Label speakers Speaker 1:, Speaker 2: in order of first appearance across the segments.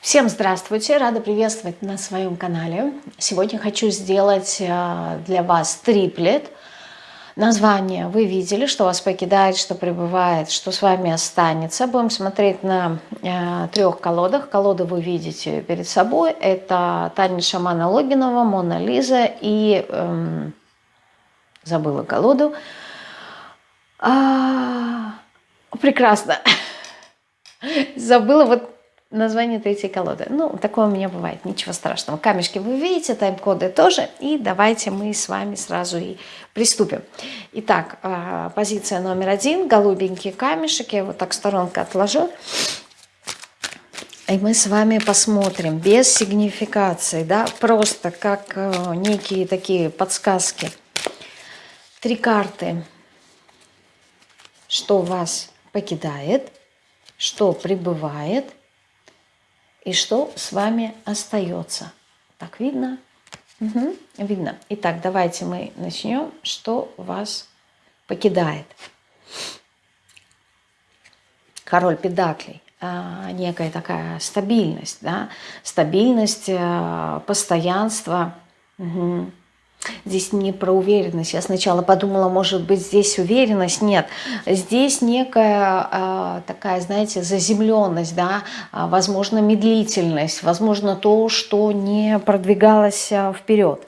Speaker 1: Всем здравствуйте! Рада приветствовать на своем канале. Сегодня хочу сделать э, для вас триплет. Название вы видели, что вас покидает, что пребывает, что с вами останется. Будем смотреть на э, трех колодах. Колоды вы видите перед собой. Это Таня Шамана Логинова, Мона Лиза и... Эм, забыла колоду. А, прекрасно. Забыла вот название третьей колоды. Ну, такое у меня бывает, ничего страшного. Камешки вы видите, тайм-коды тоже. И давайте мы с вами сразу и приступим. Итак, а, позиция номер один, голубенький камешек. Я его так сторонка отложу. И мы с вами посмотрим без сигнификации, да, просто как э, некие такие подсказки. Три карты, что вас покидает, что прибывает – и что с вами остается. Так видно? Угу, видно. Итак, давайте мы начнем. Что вас покидает? Король педаклей. А, некая такая стабильность, да? стабильность, а, постоянство. Угу. Здесь не про уверенность. Я сначала подумала, может быть, здесь уверенность. Нет, здесь некая э, такая, знаете, заземленность, да, а, возможно, медлительность, возможно, то, что не продвигалось а, вперед.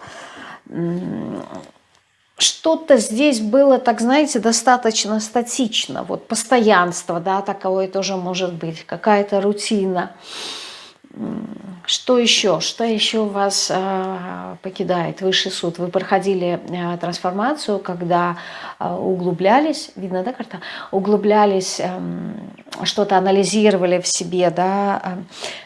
Speaker 1: Что-то здесь было, так знаете, достаточно статично. Вот постоянство, да, такое тоже может быть, какая-то рутина. Что еще? Что еще вас э, покидает? Высший суд. Вы проходили э, трансформацию, когда э, углублялись, видно, да, карта? Углублялись, э, что-то анализировали в себе, да.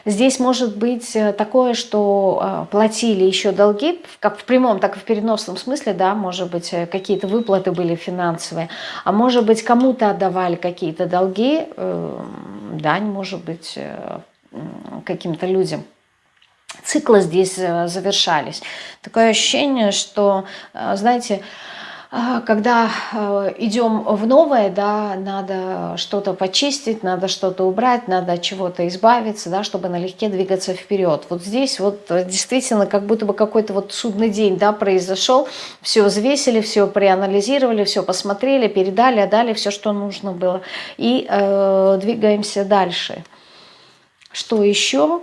Speaker 1: Здесь может быть такое, что э, платили еще долги, как в прямом, так и в переносном смысле, да, может быть, какие-то выплаты были финансовые, а может быть, кому-то отдавали какие-то долги, э, дань, может быть, э, каким-то людям циклы здесь э, завершались. Такое ощущение, что, э, знаете, э, когда идем в новое, да, надо что-то почистить, надо что-то убрать, надо от чего-то избавиться, да, чтобы налегке двигаться вперед. Вот здесь вот действительно как будто бы какой-то вот судный день да, произошел, все взвесили, все проанализировали, все посмотрели, передали, отдали все, что нужно было, и э, двигаемся дальше. Что еще?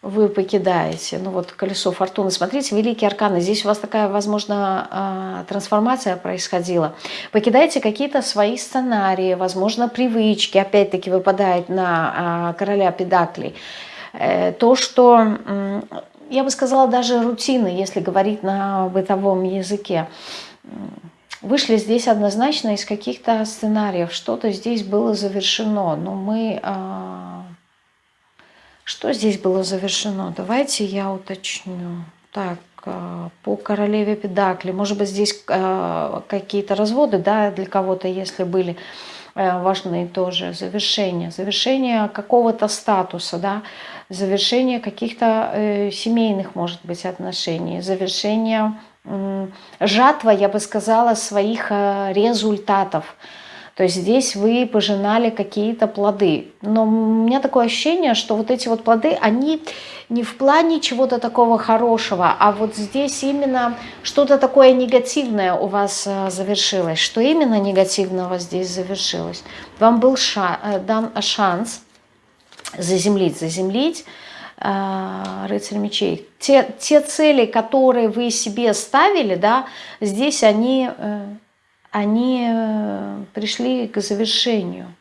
Speaker 1: вы покидаете, ну вот колесо фортуны, смотрите, великие арканы, здесь у вас такая, возможно, а, трансформация происходила. Покидаете какие-то свои сценарии, возможно, привычки, опять-таки выпадает на а, короля педаклей. Э, то, что, я бы сказала, даже рутины, если говорить на бытовом языке. Вышли здесь однозначно из каких-то сценариев, что-то здесь было завершено, но мы а, что здесь было завершено? Давайте я уточню. Так, э, по королеве Педакли. Может быть, здесь э, какие-то разводы, да, для кого-то, если были э, важные тоже. Завершение. Завершение какого-то статуса, да. Завершение каких-то семейных, может быть, отношений. Завершение жатва, я бы сказала, своих результатов. То есть здесь вы пожинали какие-то плоды. Но у меня такое ощущение, что вот эти вот плоды, они не в плане чего-то такого хорошего, а вот здесь именно что-то такое негативное у вас э, завершилось. Что именно негативного здесь завершилось? Вам был ша э, дан шанс заземлить, заземлить, э, рыцарь мечей. Те, те цели, которые вы себе ставили, да, здесь они они э, пришли к завершению.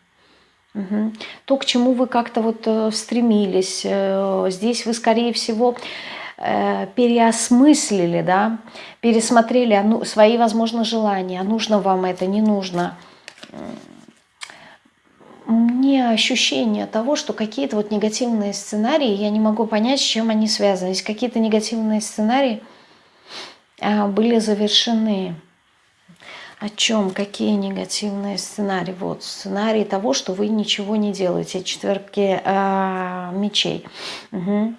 Speaker 1: Угу. То, к чему вы как-то вот э, стремились, э, здесь вы, скорее всего, переосмыслили, да, пересмотрели а ну, свои, возможно, желания, а нужно вам это, не нужно. Мне ощущение того, что какие-то вот негативные сценарии, я не могу понять, с чем они связаны. Какие-то негативные сценарии были завершены. О чем? Какие негативные сценарии? Вот сценарий того, что вы ничего не делаете. Четверки э, мечей. Угу.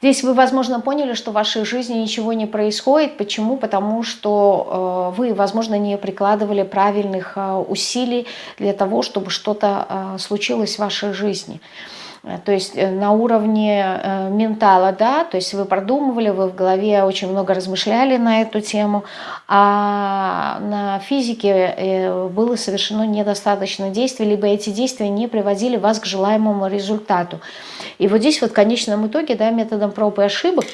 Speaker 1: Здесь вы, возможно, поняли, что в вашей жизни ничего не происходит. Почему? Потому что э, вы, возможно, не прикладывали правильных э, усилий для того, чтобы что-то э, случилось в вашей жизни. Э, то есть э, на уровне э, ментала, да, то есть вы продумывали, вы в голове очень много размышляли на эту тему, а на физике было совершено недостаточно действий, либо эти действия не приводили вас к желаемому результату. И вот здесь вот в конечном итоге, да, методом проб и ошибок,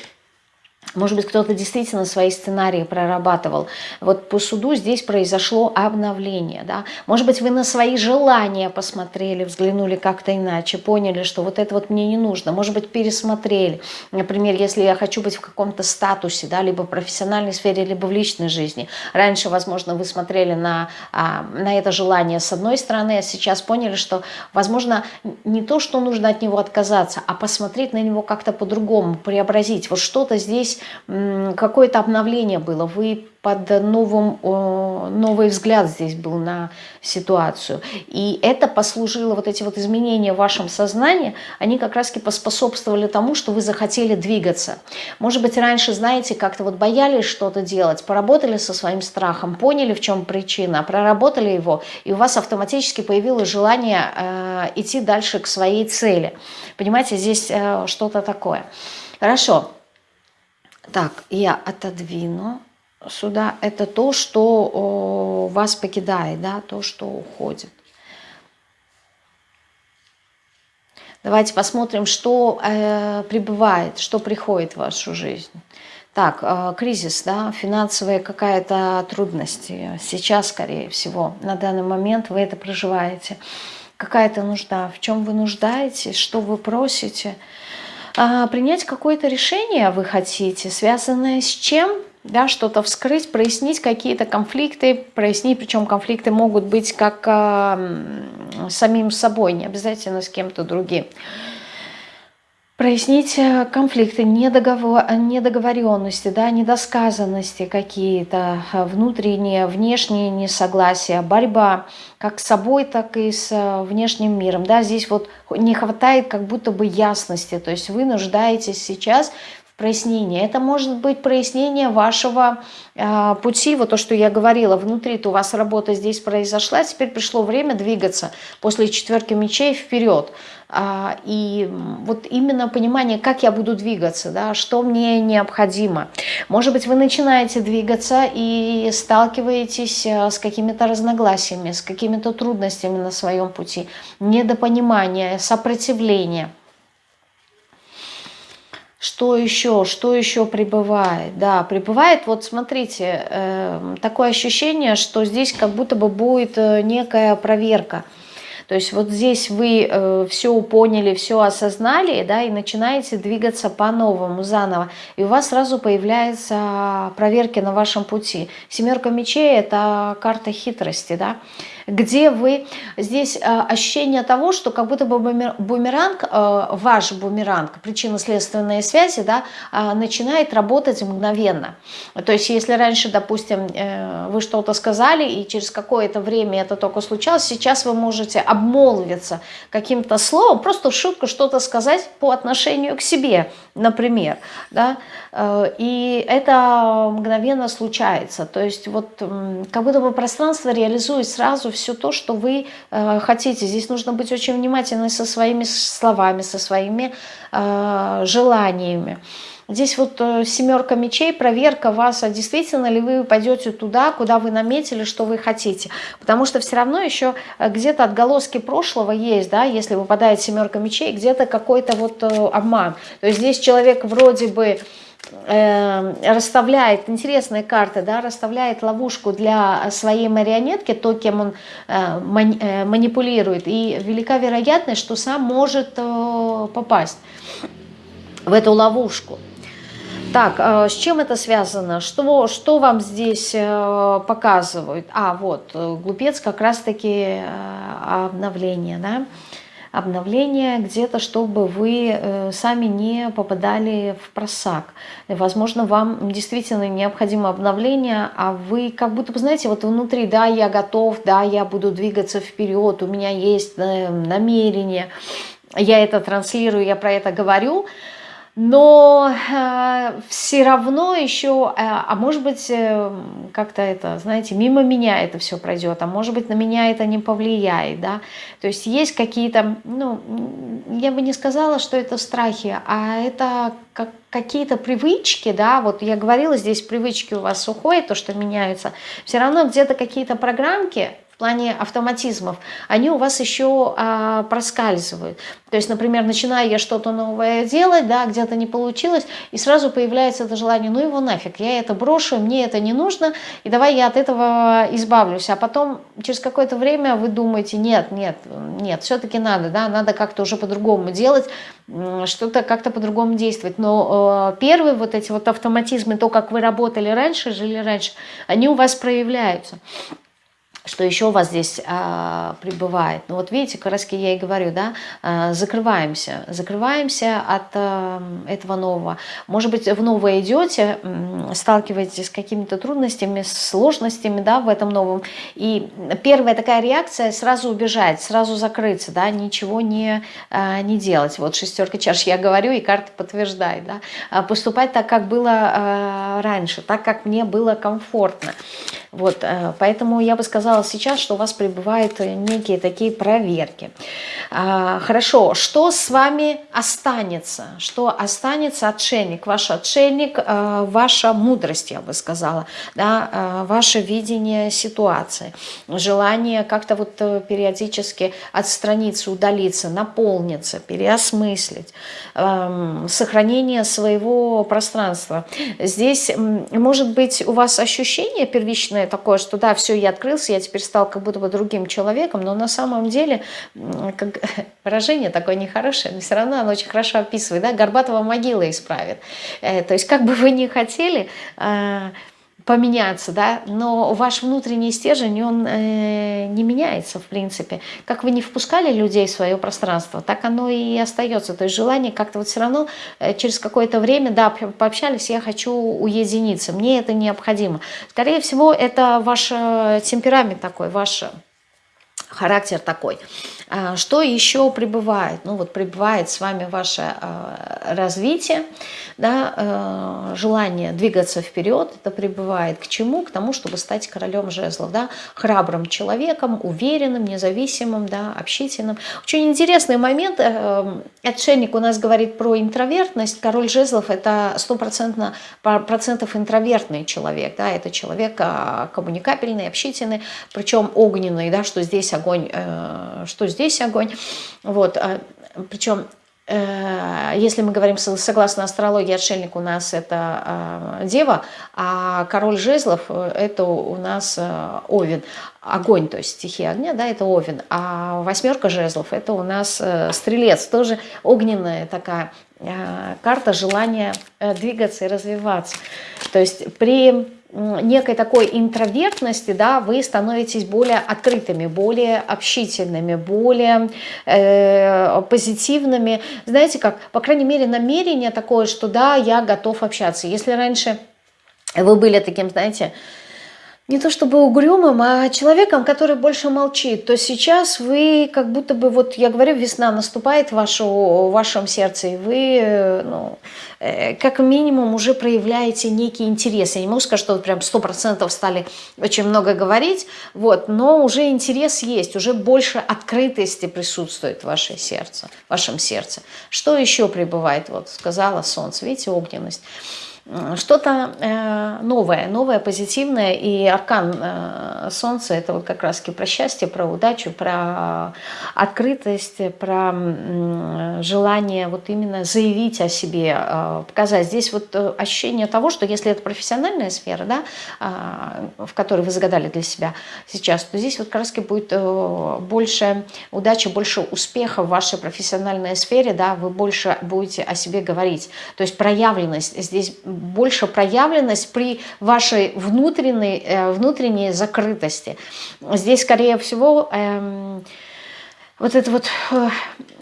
Speaker 1: может быть, кто-то действительно свои сценарии прорабатывал. Вот по суду здесь произошло обновление. Да? Может быть, вы на свои желания посмотрели, взглянули как-то иначе, поняли, что вот это вот мне не нужно. Может быть, пересмотрели. Например, если я хочу быть в каком-то статусе, да, либо в профессиональной сфере, либо в личной жизни. Раньше, возможно, вы смотрели на, а, на это желание с одной стороны, а сейчас поняли, что, возможно, не то, что нужно от него отказаться, а посмотреть на него как-то по-другому, преобразить. Вот что-то здесь какое-то обновление было, вы под новым, новый взгляд здесь был на ситуацию. И это послужило, вот эти вот изменения в вашем сознании, они как раз-таки поспособствовали тому, что вы захотели двигаться. Может быть, раньше, знаете, как-то вот боялись что-то делать, поработали со своим страхом, поняли, в чем причина, проработали его, и у вас автоматически появилось желание э, идти дальше к своей цели. Понимаете, здесь э, что-то такое. Хорошо. Так, я отодвину сюда. Это то, что о, вас покидает, да, то, что уходит. Давайте посмотрим, что э, прибывает, что приходит в вашу жизнь. Так, э, кризис, да, финансовая какая-то трудность. Сейчас, скорее всего, на данный момент вы это проживаете. Какая-то нужда, в чем вы нуждаетесь, что вы просите – принять какое-то решение вы хотите, связанное с чем? Да, что-то вскрыть, прояснить какие-то конфликты, прояснить, причем конфликты могут быть как э, самим собой, не обязательно с кем-то другим прояснить э, конфликты, недоговор, недоговоренности, да, недосказанности какие-то, э, внутренние, внешние несогласия, борьба как с собой, так и с э, внешним миром. Да, здесь вот не хватает как будто бы ясности, то есть вы нуждаетесь сейчас прояснение. Это может быть прояснение вашего э, пути, вот то, что я говорила, внутри-то у вас работа здесь произошла, теперь пришло время двигаться после четверки мечей вперед. А, и вот именно понимание, как я буду двигаться, да, что мне необходимо. Может быть, вы начинаете двигаться и сталкиваетесь э, с какими-то разногласиями, с какими-то трудностями на своем пути, недопонимание, сопротивление – что еще? Что еще прибывает? Да, прибывает, вот смотрите, э, такое ощущение, что здесь как будто бы будет э, некая проверка. То есть вот здесь вы э, все поняли, все осознали, да, и начинаете двигаться по-новому, заново. И у вас сразу появляются проверки на вашем пути. Семерка мечей – это карта хитрости, да где вы, здесь э, ощущение того, что как будто бы бумеранг, э, ваш бумеранг, причинно-следственные связи, да, э, начинает работать мгновенно. То есть если раньше, допустим, вы что-то сказали, и через какое-то время это только случалось, сейчас вы можете обмолвиться каким-то словом, просто шутку что-то сказать по отношению к себе, например, да, и это мгновенно случается. То есть вот как будто бы пространство реализует сразу все то, что вы э, хотите. Здесь нужно быть очень внимательны со своими словами, со своими э, желаниями. Здесь вот э, семерка мечей, проверка вас, а действительно ли вы пойдете туда, куда вы наметили, что вы хотите. Потому что все равно еще э, где-то отголоски прошлого есть, да, если выпадает семерка мечей, где-то какой-то вот э, обман. То есть здесь человек вроде бы Э, расставляет, интересные карты, да, расставляет ловушку для своей марионетки, то, кем он э, э, манипулирует, и велика вероятность, что сам может попасть в эту ловушку. Так, с чем это связано? Что, что вам здесь показывают? А, вот, глупец как раз-таки обновление, да? Обновление где-то, чтобы вы э, сами не попадали в просак. Возможно, вам действительно необходимо обновление, а вы как будто бы, знаете, вот внутри, да, я готов, да, я буду двигаться вперед, у меня есть э, намерение, я это транслирую, я про это говорю, но э, все равно еще, э, а может быть, э, как-то это, знаете, мимо меня это все пройдет, а может быть, на меня это не повлияет, да, то есть есть какие-то, ну, я бы не сказала, что это страхи, а это как, какие-то привычки, да, вот я говорила, здесь привычки у вас уходят, то, что меняются, все равно где-то какие-то программки, плане автоматизмов, они у вас еще а, проскальзывают. То есть, например, начинаю я что-то новое делать, да, где-то не получилось, и сразу появляется это желание, ну его нафиг, я это брошу, мне это не нужно, и давай я от этого избавлюсь. А потом через какое-то время вы думаете, нет, нет, нет, все-таки надо, да, надо как-то уже по-другому делать, что-то как-то по-другому действовать. Но э, первые вот эти вот автоматизмы, то, как вы работали раньше, жили раньше, они у вас проявляются что еще у вас здесь а, пребывает. Ну вот видите, как раз я и говорю, да, а, закрываемся, закрываемся от а, этого нового. Может быть, в новое идете, сталкиваетесь с какими-то трудностями, сложностями, да, в этом новом. И первая такая реакция сразу убежать, сразу закрыться, да, ничего не, а, не делать. Вот шестерка чаш я говорю, и карта подтверждает, да, а, поступать так, как было а, раньше, так, как мне было комфортно. Вот, э, поэтому я бы сказала сейчас, что у вас пребывают некие такие проверки. А, хорошо, что с вами останется? Что останется отшельник? Ваш отшельник, э, ваша мудрость, я бы сказала, да, э, ваше видение ситуации, желание как-то вот периодически отстраниться, удалиться, наполниться, переосмыслить, эм, сохранение своего пространства. Здесь может быть у вас ощущение первичное, иллюзорное такое, что да, все, я открылся, я теперь стал как будто бы другим человеком, но на самом деле как, выражение такое нехорошее, но все равно оно очень хорошо описывает, да, Горбатова могила исправит. Э, то есть как бы вы ни хотели, э, поменяться, да, но ваш внутренний стержень, он э, не меняется, в принципе. Как вы не впускали людей в свое пространство, так оно и остается. То есть желание как-то вот все равно э, через какое-то время, да, пообщались, я хочу уединиться, мне это необходимо. Скорее всего, это ваш э, темперамент такой, ваш характер такой. А, что еще пребывает? Ну вот пребывает с вами ваше а, развитие, да, а, желание двигаться вперед, это пребывает к чему? К тому, чтобы стать королем жезлов, да, храбрым человеком, уверенным, независимым, да, общительным. Очень интересный момент. Э, отшельник у нас говорит про интровертность. Король жезлов это стопроцентно процентов интровертный человек, да, это человек коммуникабельный, общительный, причем огненный, да, что здесь огонь, э, что здесь здесь огонь. Вот, а, причем э, если мы говорим согласно астрологии, отшельник у нас это а, дева, а король жезлов э, это у нас э, овен. Огонь, то есть стихия огня, да, это овен. А восьмерка жезлов это у нас стрелец, тоже огненная такая карта желания двигаться и развиваться. То есть при некой такой интровертности, да, вы становитесь более открытыми, более общительными, более э, позитивными. Знаете как, по крайней мере, намерение такое, что да, я готов общаться. Если раньше вы были таким, знаете, не то чтобы угрюмым, а человеком, который больше молчит, то сейчас вы как будто бы, вот я говорю, весна наступает в, вашу, в вашем сердце, и вы, ну, э, как минимум уже проявляете некий интерес. Я не могу сказать, что вот прям сто процентов стали очень много говорить, вот, но уже интерес есть, уже больше открытости присутствует в, ваше сердце, в вашем сердце. Что еще пребывает? Вот сказала солнце, видите, огненность что-то э, новое, новое, позитивное. И аркан э, Солнца – это вот как раз про счастье, про удачу, про открытость, про желание вот именно заявить о себе, э, показать. Здесь вот ощущение того, что если это профессиональная сфера, да, в которой вы загадали для себя сейчас, то здесь вот как раз будет больше удачи, больше успеха в вашей профессиональной сфере, да, вы больше будете о себе говорить. То есть проявленность здесь больше проявленность при вашей внутренней, э, внутренней закрытости. Здесь, скорее всего, эм, вот это вот э,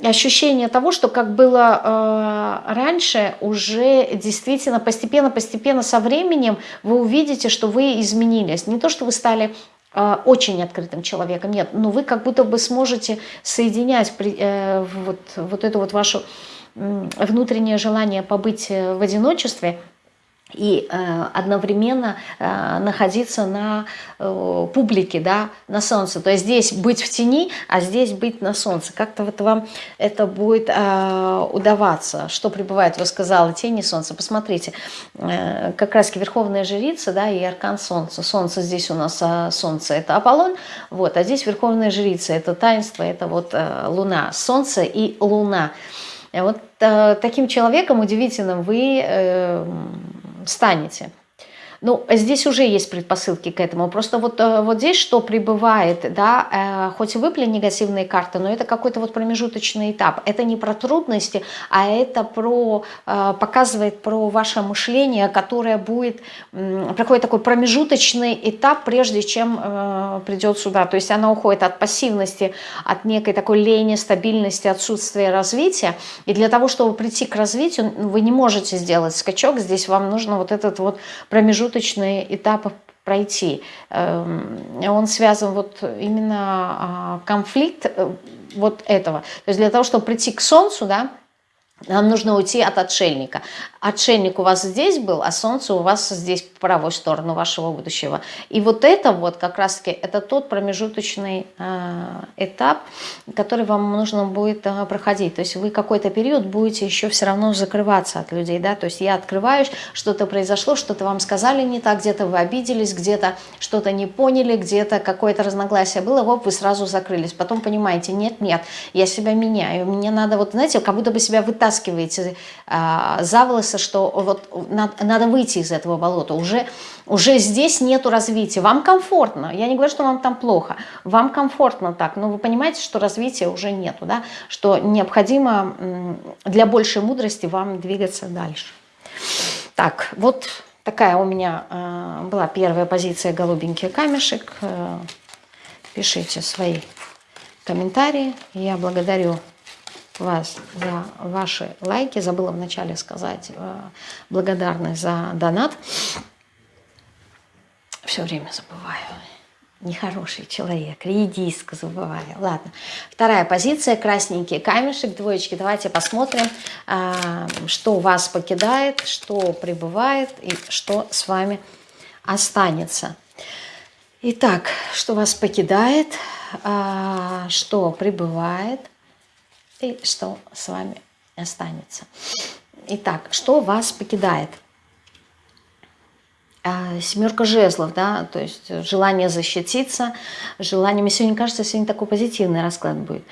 Speaker 1: ощущение того, что как было э, раньше, уже действительно постепенно-постепенно со временем вы увидите, что вы изменились. Не то, что вы стали очень открытым человеком, нет, но вы как будто бы сможете соединять вот, вот эту вот вашу внутреннее желание побыть в одиночестве – и э, одновременно э, находиться на э, публике, да, на солнце. То есть здесь быть в тени, а здесь быть на солнце. Как-то вот вам это будет э, удаваться. Что пребывает, вы сказала, тени солнца. Посмотрите, э, как раз верховная жрица, да, и аркан солнца. Солнце здесь у нас, а солнце это Аполлон, вот, а здесь верховная жрица, это таинство, это вот э, луна. Солнце и луна. Вот э, таким человеком удивительным вы... Э, станете. Ну, здесь уже есть предпосылки к этому. Просто вот, э, вот здесь что прибывает, да, э, хоть и выпали негативные карты, но это какой-то вот промежуточный этап. Это не про трудности, а это про, э, показывает про ваше мышление, которое будет, проходит такой промежуточный этап, прежде чем придет сюда. То есть она уходит от пассивности, от некой такой лени, стабильности, отсутствия развития. И для того, чтобы прийти к развитию, вы не можете сделать скачок. Здесь вам нужно вот этот вот промежуточный промежуточные этапы пройти. Эм, он связан вот именно а, конфликт э, вот этого. То есть для того, чтобы прийти к Солнцу, да, нам нужно уйти от отшельника. Отшельник у вас здесь был, а солнце у вас здесь правую сторону вашего будущего. И вот это вот как раз-таки, это тот промежуточный э, этап, который вам нужно будет э, проходить. То есть вы какой-то период будете еще все равно закрываться от людей. Да? То есть я открываюсь, что-то произошло, что-то вам сказали не так, где-то вы обиделись, где-то что-то не поняли, где-то какое-то разногласие было, вот вы сразу закрылись. Потом понимаете, нет, нет, я себя меняю, мне надо вот, знаете, как будто бы себя вытаскиваете а, за волосы, что вот надо, надо выйти из этого болота. Уже, уже здесь нету развития. Вам комфортно. Я не говорю, что вам там плохо. Вам комфортно так. Но вы понимаете, что развития уже нету. Да? Что необходимо для большей мудрости вам двигаться дальше. Так, вот такая у меня э, была первая позиция «Голубенький камешек». Э, пишите свои комментарии. Я благодарю вас за ваши лайки. Забыла вначале сказать э, благодарность за донат. Все время забываю. Нехороший человек, редиска забываю. Ладно. Вторая позиция, красненький камешек, двоечки. Давайте посмотрим, э, что вас покидает, что прибывает и что с вами останется. Итак, что вас покидает, э, что прибывает – и что с вами останется. Итак, что вас покидает? А, семерка жезлов, да, то есть желание защититься, желание... Мне сегодня кажется, сегодня такой позитивный расклад будет.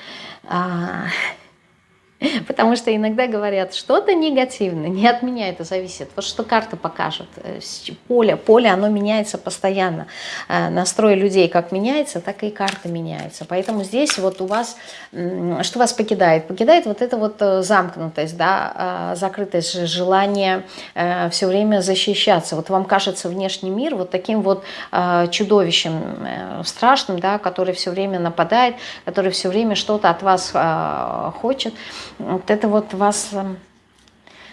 Speaker 1: А, Потому что иногда говорят, что-то негативное, не от меня это зависит. Вот что карта покажет. Э, поле, поле, оно меняется постоянно. Э, настрой людей как меняется, так и карта меняется. Поэтому здесь вот у вас, что вас покидает? Покидает вот эта вот э, замкнутость, да, закрытость, желание все время защищаться. Вот вам кажется внешний мир вот таким вот чудовищем страшным, да, который все время нападает, который все время что-то от вас хочет вот это вот вас эм,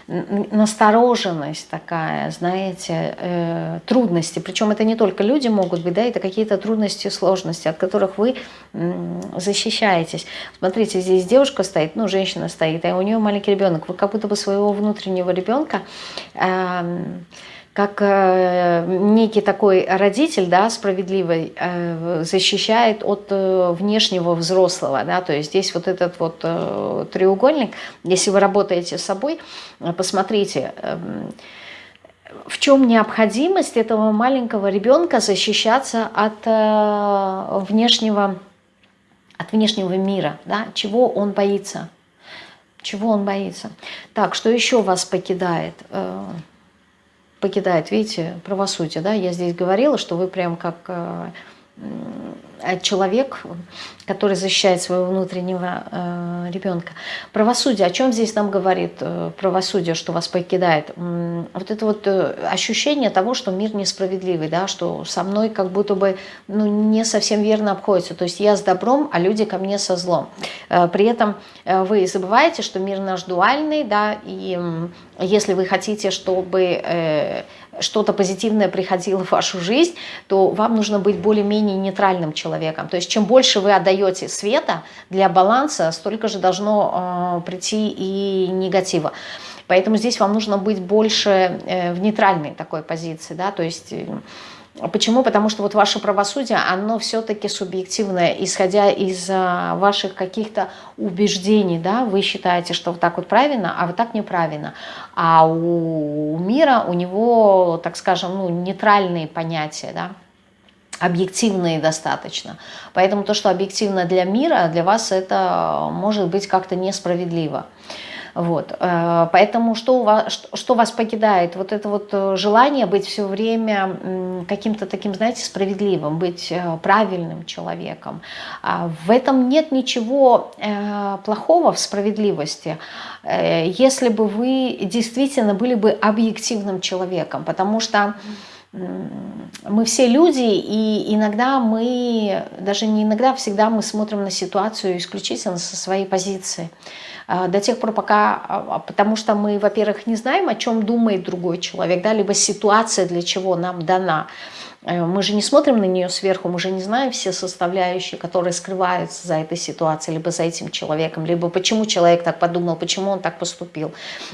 Speaker 1: настороженность такая, знаете, э, трудности. Причем это не только люди могут быть, да, это какие-то трудности, сложности, от которых вы э, защищаетесь. Смотрите, здесь девушка стоит, ну, женщина стоит, а у нее маленький ребенок. Вы как будто бы своего внутреннего ребенка... Э, как э, некий такой родитель, да, справедливый, э, защищает от э, внешнего взрослого, да, то есть здесь вот этот вот треугольник, если вы работаете с собой, посмотрите, э, в чем необходимость этого маленького ребенка защищаться от внешнего, от внешнего мира, да, чего он боится, чего он боится. Так, что еще вас покидает? Э, покидает, видите, правосудие, да, я здесь говорила, что вы прям как э, человек, который защищает своего внутреннего э, ребенка. Правосудие, о чем здесь нам говорит э, правосудие, что вас покидает? Вот это вот э, ощущение того, что мир несправедливый, да, что со мной как будто бы ну, не совсем верно обходится. То есть я с добром, а люди ко мне со злом. Э, при этом э, вы забываете, что мир наш дуальный, да, и э, если вы хотите, чтобы... Э, что-то позитивное приходило в вашу жизнь, то вам нужно быть более-менее нейтральным человеком. То есть чем больше вы отдаете света для баланса, столько же должно э, прийти и негатива. Поэтому здесь вам нужно быть больше э, в нейтральной такой позиции, да, то есть э, Почему? Потому что вот ваше правосудие, оно все-таки субъективное, исходя из а, ваших каких-то убеждений, да, вы считаете, что вот так вот правильно, а вот так неправильно. А у мира, у него, так скажем, ну, нейтральные понятия, да, объективные достаточно. Поэтому то, что объективно для мира, для вас это может быть как-то несправедливо. Вот. Э, поэтому что, у вас, что вас покидает? Вот это вот э, желание быть все время каким-то таким, знаете, справедливым, быть э, правильным человеком. А в этом нет ничего плохого в справедливости, если бы вы действительно были бы объективным человеком, потому что мы все люди, и иногда мы, даже не иногда, всегда мы смотрим на ситуацию исключительно со своей позиции. А, до тех пор, пока, а, а, потому что мы, во-первых, не знаем, о чем думает другой человек, да, либо ситуация для чего нам дана. Э, мы же не смотрим на нее сверху, мы же не знаем все составляющие, которые скрываются за этой ситуацией, либо за этим человеком, либо почему человек так подумал, почему он так поступил.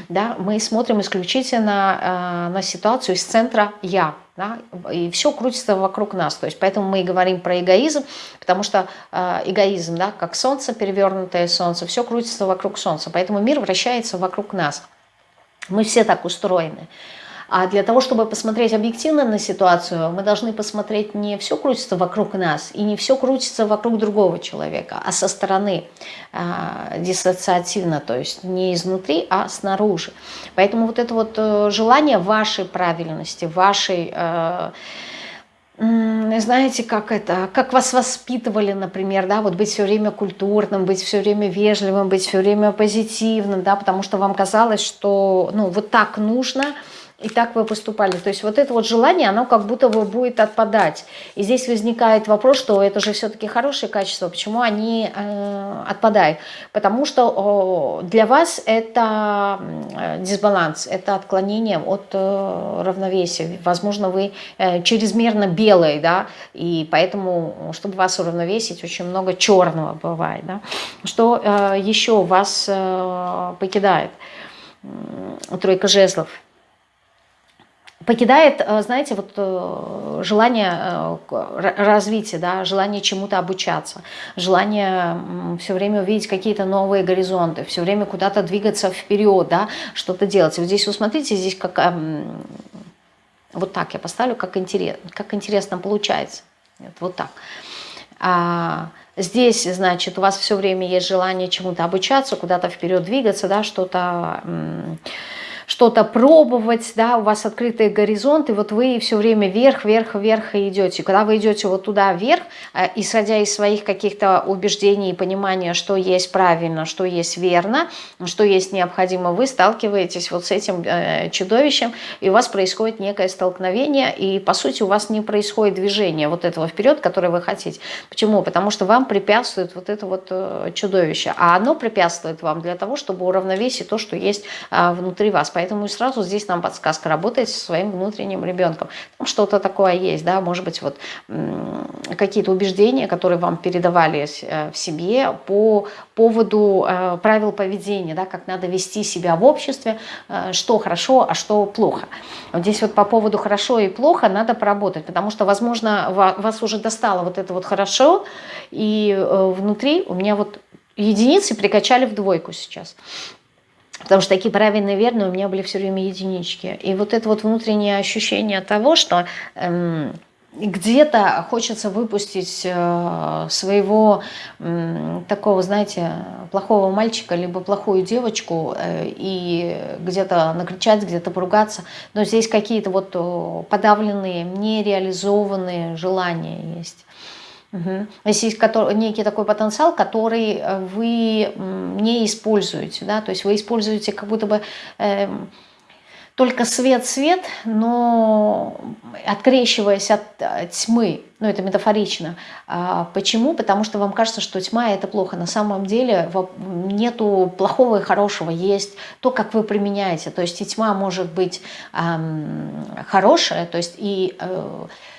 Speaker 1: Да? Мы смотрим исключительно на ситуацию из центра «я», да, и все крутится вокруг нас. То есть поэтому мы и говорим про эгоизм, потому что э, эгоизм, да, как солнце, перевернутое солнце, все крутится вокруг солнца. Поэтому мир вращается вокруг нас. Мы все так устроены. А для того, чтобы посмотреть объективно на ситуацию, мы должны посмотреть не все крутится вокруг нас, и не все крутится вокруг другого человека, а со стороны э, диссоциативно, то есть не изнутри, а снаружи. Поэтому вот это вот э, желание вашей правильности, вашей... Э, знаете, как это, как вас воспитывали, например, да, вот быть все время культурным, быть все время вежливым, быть все время позитивным, да, потому что вам казалось, что, ну, вот так нужно, и так вы поступали. То есть вот это вот желание, оно как будто бы будет отпадать. И здесь возникает вопрос, что это же все-таки хорошие качества, почему они э, отпадают? Потому что э, для вас это дисбаланс, это отклонение от э, равновесия. Возможно, вы э, чрезмерно белый, да, и поэтому, чтобы вас уравновесить, очень много черного бывает. Да? Что э, еще вас э, покидает? Тройка жезлов – покидает, э, знаете, вот э, желание э, развития, да, желание чему-то обучаться, желание все время увидеть какие-то новые горизонты, все время куда-то двигаться вперед, да, что-то делать. вот здесь, вы смотрите, здесь как... Вот так я поставлю, как, интерес, как интересно получается. Вот, вот так. А, здесь, значит, у вас все время есть желание чему-то обучаться, куда-то вперед двигаться, да, что-то что-то пробовать, да, у вас открытый горизонт, и вот вы все время вверх, вверх, вверх идете. Когда вы идете вот туда вверх, э, исходя из своих каких-то убеждений и понимания, что есть правильно, что есть верно, что есть необходимо, вы сталкиваетесь вот с этим э, чудовищем, и у вас происходит некое столкновение, и по сути у вас не происходит движение вот этого вперед, которое вы хотите. Почему? Потому что вам препятствует вот это вот э, чудовище, а оно препятствует вам для того, чтобы уравновесить то, что есть внутри вас. Поэтому сразу здесь нам подсказка работать со своим внутренним ребенком. Что-то такое есть, да, может быть, вот какие-то убеждения, которые вам передавались э, в себе по поводу э, правил поведения, да, как надо вести себя в обществе, э, что хорошо, а что плохо. Вот здесь вот по поводу хорошо и плохо надо поработать, потому что, возможно, вас уже достало вот это вот хорошо, и внутри у меня вот единицы прикачали в двойку сейчас. Потому что такие правильные, верные у меня были все время единички. И вот это вот внутреннее ощущение того, что эм, где-то хочется выпустить э, своего э, такого, знаете, плохого мальчика, либо плохую девочку, э, и где-то накричать, где-то поругаться. Но здесь какие-то вот подавленные, нереализованные желания есть. Угу. Если есть некий такой потенциал, который э, вы не используете, да, то есть вы используете как будто бы... Э, только свет-свет, но открещиваясь от тьмы, ну это метафорично. А почему? Потому что вам кажется, что тьма это плохо. На самом деле нету плохого и хорошего, есть то, как вы применяете. То есть и тьма может быть эм, хорошая, то есть и... Э, Э,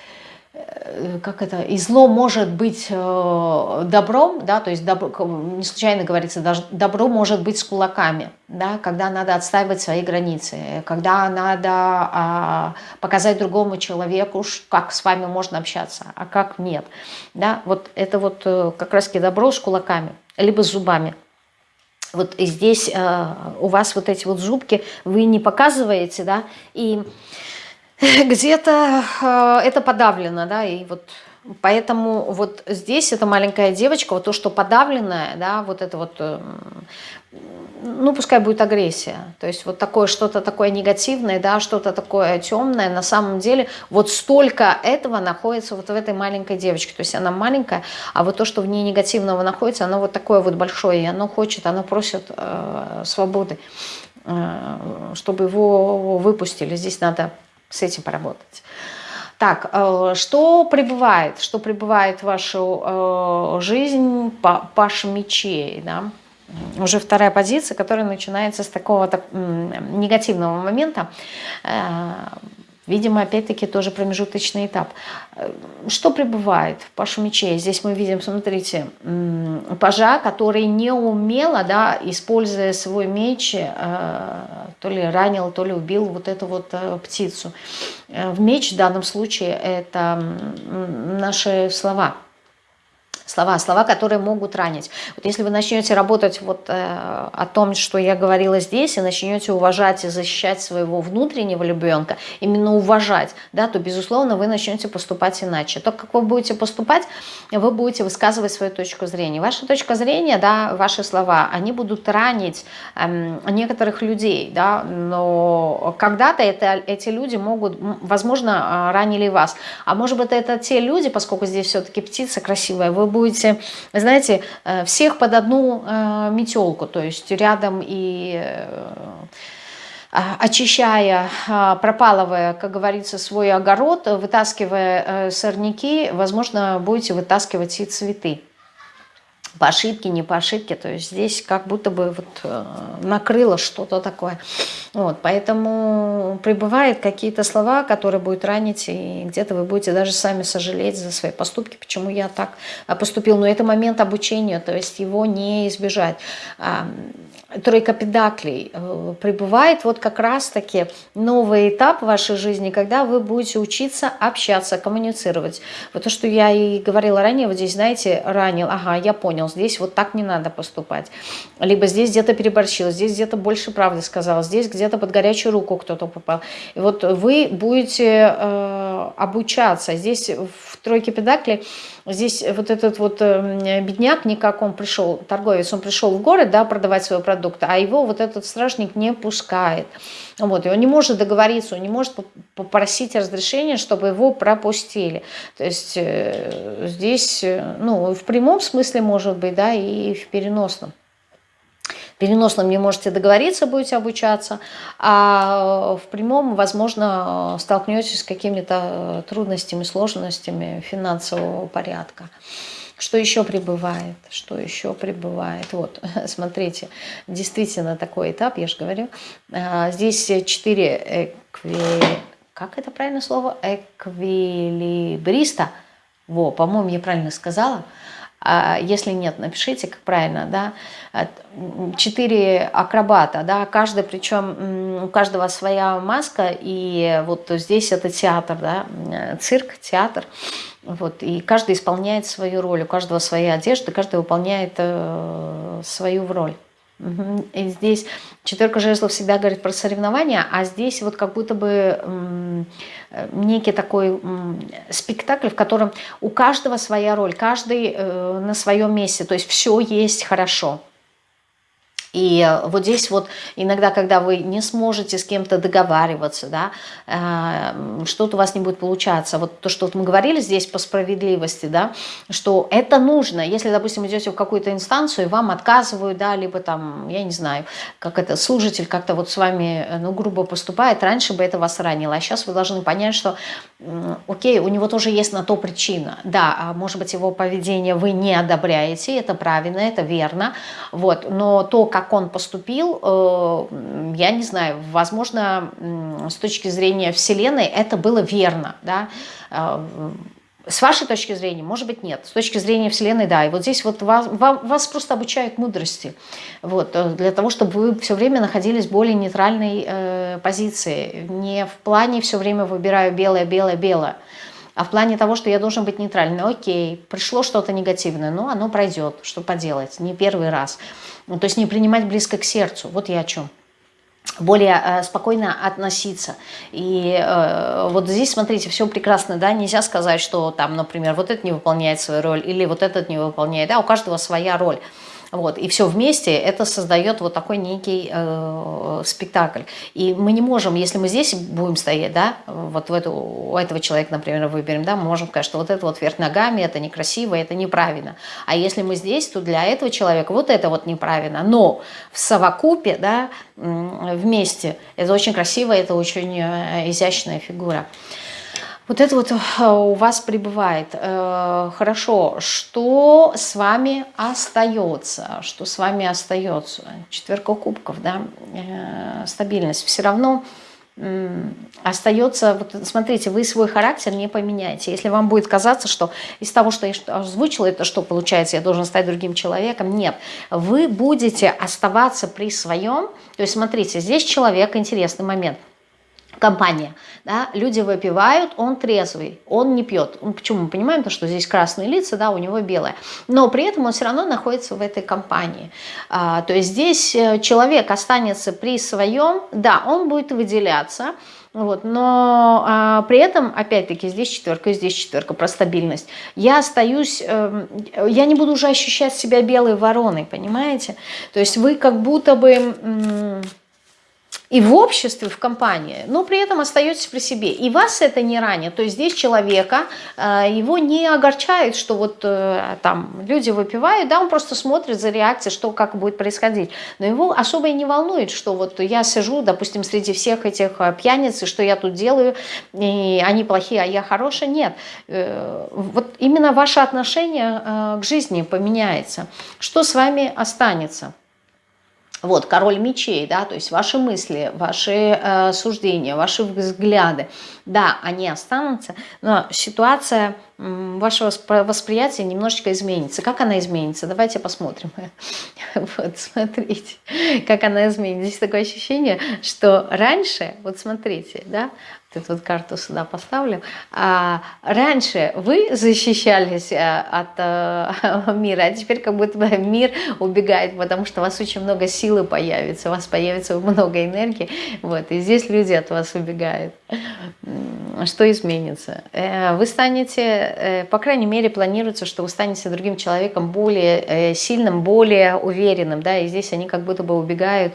Speaker 1: как это, и зло может быть э, добром, да, то есть добро, не случайно говорится, даже добро может быть с кулаками, да, когда надо отстаивать свои границы, когда надо а, показать другому человеку, как с вами можно общаться, а как нет, да, вот это вот э, как раз-таки добро с кулаками, либо с зубами. Вот здесь э, у вас вот эти вот зубки вы не показываете, да, и где-то э, это подавлено, да, и вот поэтому вот здесь эта маленькая девочка, вот то, что подавленное, да, вот это вот, э, ну, пускай будет агрессия, то есть вот такое, что-то такое негативное, да, что-то такое темное, на самом деле вот столько этого находится вот в этой маленькой девочке, то есть она маленькая, а вот то, что в ней негативного находится, оно вот такое вот большое, и оно хочет, оно просит э, свободы, э, чтобы его выпустили, здесь надо с этим поработать. Так, э, что прибывает? Что прибывает в вашу э, жизнь Паша мечей, да? Уже вторая позиция, которая начинается с такого так, негативного момента. Э, Видимо, опять-таки тоже промежуточный этап. Э, что прибывает в Пашу мечей? Здесь мы видим, смотрите, пажа, который не умело, да, используя свой меч, э, то ли ранил, то ли убил вот эту вот э, птицу. В меч в данном случае это наши слова – слова, слова, которые могут ранить. Вот если вы начнете работать вот э, о том, что я говорила здесь, и начнете уважать и защищать своего внутреннего ребенка, именно уважать, да, то, безусловно, вы начнете поступать иначе. То, как вы будете поступать, вы будете высказывать свою точку зрения. Ваша точка зрения, да, ваши слова, они будут ранить э, некоторых людей, да, но когда-то эти люди могут, возможно, а, ранили вас. А может быть, это те люди, поскольку здесь все-таки птица красивая, вы будете будете, знаете, э, всех под одну э, метелку, то есть рядом и э, очищая, пропалывая, как говорится, свой огород, вытаскивая сорняки, возможно, будете вытаскивать и цветы по ошибке, не по ошибке, то есть здесь как будто бы вот э, накрыло что-то такое. Вот, поэтому прибывают какие-то слова, которые будут ранить, и где-то вы будете даже сами сожалеть за свои поступки, почему я так поступил. Но это момент обучения, то есть его не избежать тройка педаклей э, прибывает вот как раз-таки новый этап вашей жизни, когда вы будете учиться общаться, коммуницировать. Вот то, что я и говорила ранее, вот здесь, знаете, ранил, ага, я понял, здесь вот так не надо поступать. Либо здесь где-то переборщила, здесь где-то больше правды сказала, здесь где-то под горячую руку кто-то попал. И вот вы будете э, обучаться. Здесь в тройке педаклей Здесь вот этот вот эм, бедняк, никак он пришел, торговец, он пришел в город, да, продавать свой продукт, а его вот этот стражник не пускает. Вот, и он не может договориться, он не может попросить разрешения, чтобы его пропустили. То есть э, здесь, э, ну, в прямом смысле может быть, да, и в переносном переносном не можете договориться, будете обучаться, а в прямом, возможно, столкнетесь с какими-то трудностями, сложностями финансового порядка. Что еще прибывает? Что еще прибывает? Вот, смотрите, действительно такой этап, я же говорю. А, здесь четыре экви... Как это правильное слово? Эквилибриста. Во, по-моему, я правильно сказала. А если нет, напишите, как правильно, да, четыре акробата, да, каждый, причем у каждого своя маска, и вот здесь это театр, да, цирк, театр, вот, и каждый исполняет свою роль, у каждого своя одежда, каждый выполняет э, свою роль. И здесь четверка жезлов всегда говорит про соревнования, а здесь вот как будто бы некий такой спектакль, в котором у каждого своя роль, каждый э, на своем месте, то есть все есть хорошо. И вот здесь вот иногда, когда вы не сможете с кем-то договариваться, да, э, что-то у вас не будет получаться. Вот то, что вот мы говорили здесь по справедливости, да, что это нужно. Если, допустим, идете в какую-то инстанцию, и вам отказывают, да, либо там, я не знаю, как это, служитель как-то вот с вами, э, ну, грубо поступает, раньше бы это вас ранило. А сейчас вы должны понять, что, окей, у него тоже есть на то причина. Да, а может быть, его поведение вы не одобряете, это правильно, это верно, вот, но то, как он поступил, э, я не знаю, возможно, с точки зрения Вселенной это было верно, да, э, с вашей точки зрения, может быть, нет. С точки зрения Вселенной, да. И вот здесь вот вас, вас просто обучают мудрости. Вот, э, для того, чтобы вы все время находились в более нейтральной э, позиции. Не в плане все время выбираю белое, белое, белое. А в плане того, что я должен быть нейтральным. Окей, пришло что-то негативное, но оно пройдет. Что поделать? Не первый раз. Ну, то есть не принимать близко к сердцу. Вот я о чем более э, спокойно относиться. И э, вот здесь, смотрите, все прекрасно, да, нельзя сказать, что там, например, вот этот не выполняет свою роль, или вот этот не выполняет, да, у каждого своя роль. Вот, и все вместе это создает вот такой некий э, спектакль. И мы не можем, если мы здесь будем стоять, да, вот в эту, у этого человека, например, выберем, да, мы можем сказать, что вот это вот вверх ногами, это некрасиво, это неправильно. А если мы здесь, то для этого человека вот это вот неправильно. Но в совокупе, да, вместе, это очень красиво, это очень э, изящная фигура. Вот это вот э, у вас пребывает. Э, хорошо, что с вами остается? Что с вами остается? Четверка кубков, да, э, стабильность. Все равно остается, вот смотрите, вы свой характер не поменяете. Если вам будет казаться, что из того, что я озвучила, это что получается, я должен стать другим человеком, нет. Вы будете оставаться при своем, то есть смотрите, здесь человек, интересный момент – компания, да, люди выпивают, он трезвый, он не пьет. Почему? Мы понимаем, то, что здесь красные лица, да, у него белое. Но при этом он все равно находится в этой компании. А, то есть здесь э, человек останется при своем, да, он будет выделяться, вот, но а, при этом, опять-таки, здесь четверка, здесь четверка про стабильность. Я остаюсь, э, я не буду уже ощущать себя белой вороной, понимаете? То есть вы как будто бы и в обществе, в компании, но при этом остаетесь при себе. И вас это не ранит. То есть здесь человека, э, его не огорчает, что вот э, там люди выпивают, да, он просто смотрит за реакцией, что как будет происходить. Но его особо и не волнует, что вот я сижу, допустим, среди всех этих э, пьяниц, и что я тут делаю, и они плохие, а я хорошая. Нет. Вот именно ваше отношение к жизни поменяется. Что с вами останется? Вот, король мечей, да, то есть ваши мысли, ваши э, суждения, ваши взгляды, да, они останутся, но ситуация вашего восприятия немножечко изменится. Как она изменится? Давайте посмотрим. Вот, смотрите, как она изменится. Здесь такое ощущение, что раньше, вот смотрите, да, эту вот карту сюда поставлю. А, раньше вы защищались э, от а, мира, а теперь как будто бы мир убегает, потому что у вас очень много силы появится, у вас появится много энергии, вот, и здесь люди от вас убегают. Что изменится? Э, вы станете, по крайней мере, планируется, что вы станете другим человеком более сильным, более уверенным, да, и здесь они как будто бы убегают,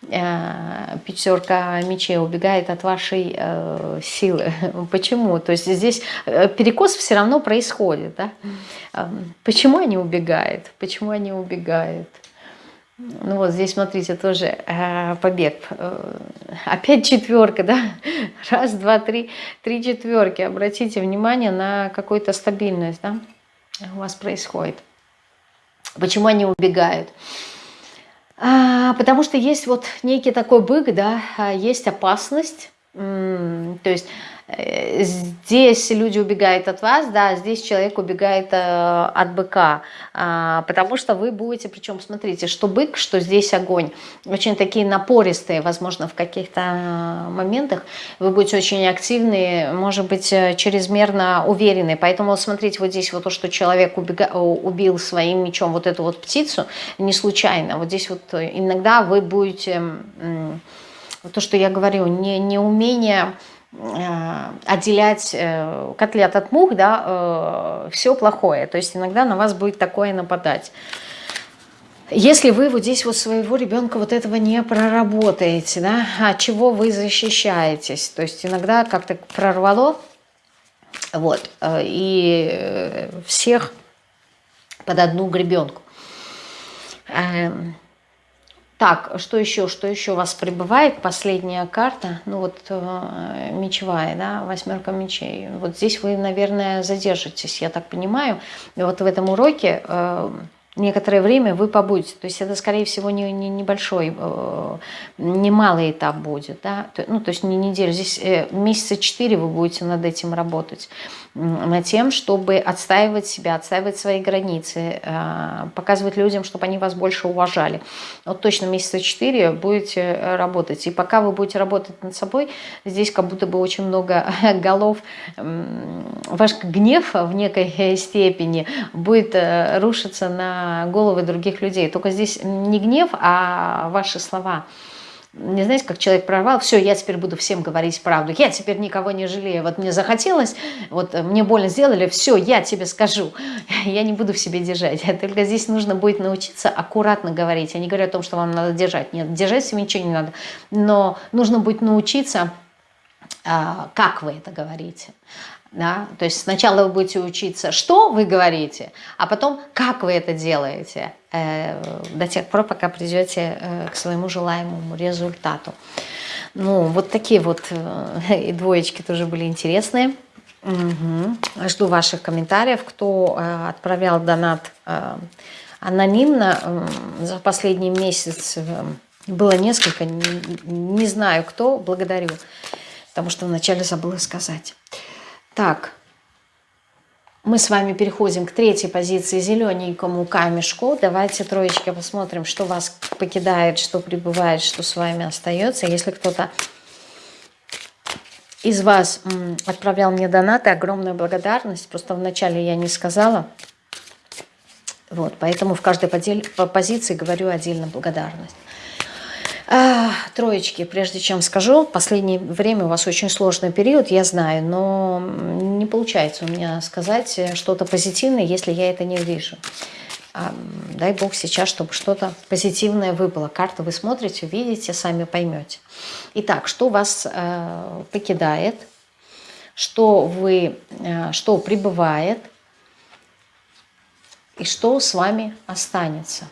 Speaker 1: пятерка мечей убегает от вашей Э, силы. Почему? То есть здесь э, перекос все равно происходит. Да? Почему они убегают? Почему они убегают? Ну вот здесь, смотрите, тоже э, побег. Опять четверка, да? Раз, два, три, три четверки. Обратите внимание на какую-то стабильность, да? У вас происходит. Почему они убегают? Потому что есть вот некий такой бык, да, а, есть опасность, то есть здесь люди убегают от вас, да, здесь человек убегает э, от быка, а, потому что вы будете, причем смотрите, что бык, что здесь огонь, очень такие напористые, возможно, в каких-то моментах, вы будете очень активные, может быть, э, чрезмерно уверенные, поэтому смотрите, вот здесь вот то, что человек убега... убил своим мечом вот эту вот птицу, не случайно, вот здесь вот иногда вы будете то, что я говорю, не, не умение э, отделять э, котлет от мух, да, э, все плохое. То есть иногда на вас будет такое нападать. Если вы вот здесь вот своего ребенка вот этого не проработаете, да, от чего вы защищаетесь? То есть иногда как-то прорвало, вот, э, и э, всех под одну гребенку. Так, что еще, что еще у вас прибывает? Последняя карта, ну вот э, мечевая, да, восьмерка мечей. Вот здесь вы, наверное, задержитесь, я так понимаю. И вот в этом уроке... Э, некоторое время вы побудете. То есть это, скорее всего, не, не небольшой, э, не малый этап будет. Да? Ну, то есть не неделю. Здесь э, месяца четыре вы будете над этим работать. Тем, чтобы отстаивать себя, отстаивать свои границы, э, показывать людям, чтобы они вас больше уважали. Вот точно месяца четыре будете работать. И пока вы будете работать над собой, здесь как будто бы очень много голов. Ваш гнев в некой степени будет рушиться на головы других людей. Только здесь не гнев, а ваши слова. Не знаете, как человек прорвал, все, я теперь буду всем говорить правду, я теперь никого не жалею, вот мне захотелось, вот мне больно сделали, все, я тебе скажу, я не буду в себе держать. Только здесь нужно будет научиться аккуратно говорить. Я не говорю о том, что вам надо держать, нет, держать себе ничего не надо, но нужно будет научиться, а, как вы это говорите. Да? То есть сначала вы будете учиться, что вы говорите, а потом, как вы это делаете, э, до тех пор, пока придете э, к своему желаемому результату. Ну, вот такие вот э, и двоечки тоже были интересные. Угу. Жду ваших комментариев, кто э, отправлял донат э, анонимно э, за последний месяц. Э, было несколько, не, не знаю кто, благодарю, потому что вначале забыла сказать. Так, мы с вами переходим к третьей позиции, зелененькому камешку. Давайте, троечки, посмотрим, что вас покидает, что прибывает, что с вами остается. Если кто-то из вас отправлял мне донаты, огромная благодарность. Просто вначале я не сказала. Вот, поэтому в каждой позиции говорю отдельно благодарность. Троечки, прежде чем скажу, в последнее время у вас очень сложный период, я знаю, но не получается у меня сказать что-то позитивное, если я это не вижу. А, дай Бог сейчас, чтобы что-то позитивное выпало. Карту вы смотрите, видите, сами поймете. Итак, что вас э, покидает, что, вы, э, что прибывает и что с вами останется.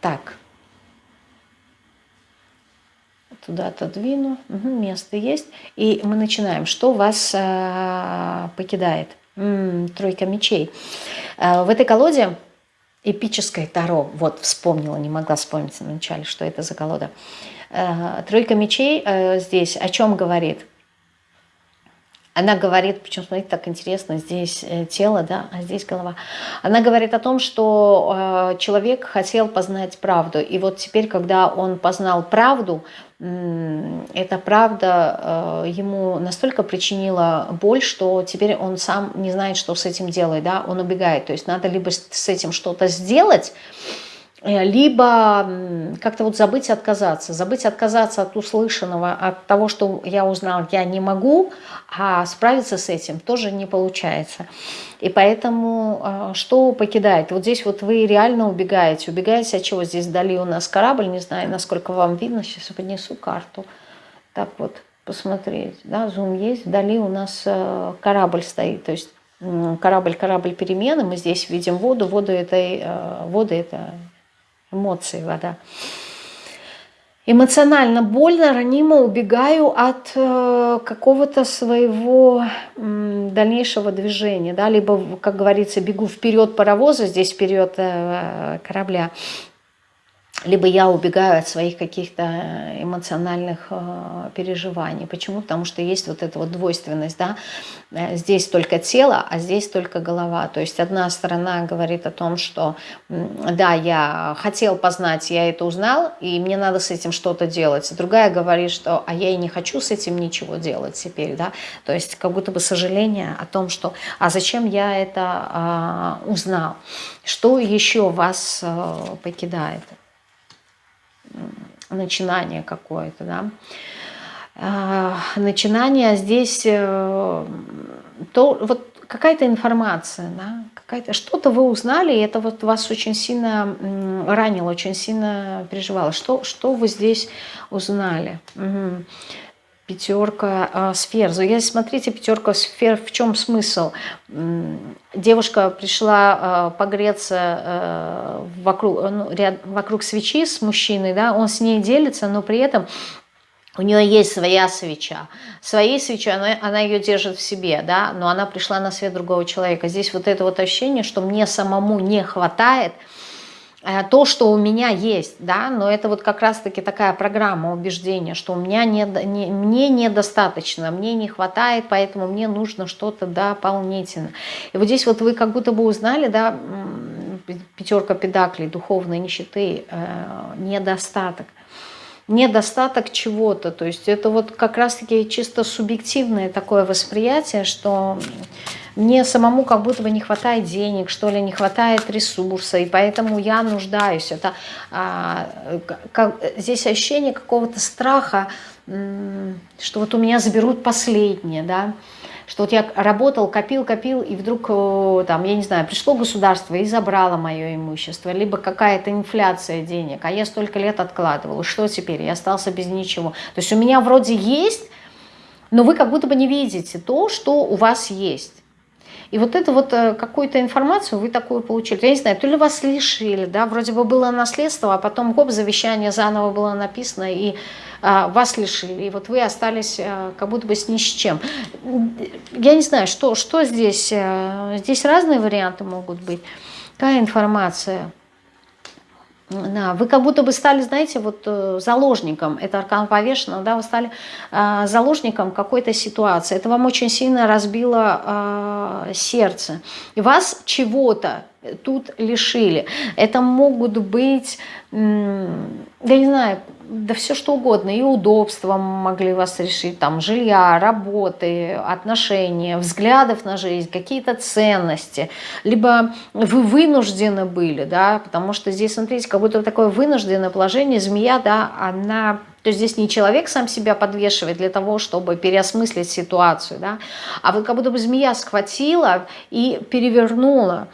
Speaker 1: Так, туда отодвину, угу, место есть. И мы начинаем. Что вас э, покидает? М -м, тройка мечей. Э, в этой колоде эпическое Таро, вот вспомнила, не могла вспомнить вначале, что это за колода. Э, тройка мечей э, здесь о чем говорит? Она говорит, причем, смотрите, так интересно, здесь э, тело, да, а здесь голова. Она говорит о том, что э, человек хотел познать правду. И вот теперь, когда он познал правду, эта правда э, ему настолько причинила боль, что теперь он сам не знает, что с этим делать, да, он убегает. То есть надо либо с этим что-то сделать, либо как-то вот забыть отказаться, забыть отказаться от услышанного, от того, что я узнал, я не могу, а справиться с этим тоже не получается. И поэтому э, что покидает? Вот здесь вот вы реально убегаете. Убегаете от чего? Здесь вдали у нас корабль, не знаю, насколько вам видно, сейчас поднесу карту. Так вот, посмотреть, да, зум есть, вдали у нас э, корабль стоит, то есть корабль, корабль перемены, мы здесь видим воду, воду это, вода это эмоции вода. Эмоционально больно, ранимо убегаю от э, какого-то своего дальнейшего движения, да, либо, как говорится, бегу вперед паровоза, здесь вперед э, корабля, либо я убегаю от своих каких-то эмоциональных э, переживаний. Почему? Потому что есть вот эта вот двойственность, да, э, здесь только тело, а здесь только голова. То есть одна сторона говорит о том, что да, я хотел познать, я это узнал, и мне надо с этим что-то делать. Другая говорит, что а я и не хочу с этим ничего делать теперь, да. То есть как будто бы сожаление о том, что а зачем я это э, узнал. Что еще вас э, покидает? Начинание какое-то, да. А, начинание здесь, э, то, вот какая-то информация, да, какая-то что-то вы узнали, и это вот вас очень сильно ранило, очень сильно переживало. Что, что вы здесь узнали? Угу. Пятерка э, сфер. Если смотрите, пятерка сфер, в чем смысл? Девушка пришла э, погреться э, вокруг, ну, ряд, вокруг свечи с мужчиной, да, он с ней делится, но при этом у нее есть своя свеча. Своей свечой она, она ее держит в себе, да, но она пришла на свет другого человека. Здесь вот это вот ощущение, что мне самому не хватает э, то, что у меня есть, да, но это вот как раз-таки такая программа убеждения, что у меня не, не, мне недостаточно, мне не хватает, поэтому мне нужно что-то дополнительно. И вот здесь вот вы как будто бы узнали, да, пятерка педаклей, духовной нищеты, э, недостаток недостаток чего-то. То есть это вот как раз-таки чисто субъективное такое восприятие, что мне самому как будто бы не хватает денег, что ли, не хватает ресурса, и поэтому я нуждаюсь. Это а, как, здесь ощущение какого-то страха, что вот у меня заберут последнее, да, что вот я работал, копил, копил, и вдруг, э, там, я не знаю, пришло государство и забрало мое имущество, либо какая-то инфляция денег, а я столько лет откладывал, что теперь, я остался без ничего. То есть у меня вроде есть, но вы как будто бы не видите то, что у вас есть. И вот эту вот э, какую-то информацию вы такую получили. Я не знаю, то ли вас лишили, да, вроде бы было наследство, а потом, гоп, завещание заново было написано, и а, вас лишили, и вот вы остались а, как будто бы с ни с чем. Я не знаю, что, что здесь, а, здесь разные варианты могут быть. Какая информация? Да, вы как будто бы стали, знаете, вот э, заложником, это аркан повешенного, да, вы стали э, заложником какой-то ситуации. Это вам очень сильно разбило э, сердце. И вас чего-то тут лишили. Это могут быть, я не знаю, да все что угодно, и удобства могли вас решить, там, жилья, работы, отношения, взглядов на жизнь, какие-то ценности, либо вы вынуждены были, да, потому что здесь, смотрите, как будто такое вынужденное положение, змея, да, она, то есть здесь не человек сам себя подвешивает для того, чтобы переосмыслить ситуацию, да, а вот как будто бы змея схватила и перевернула,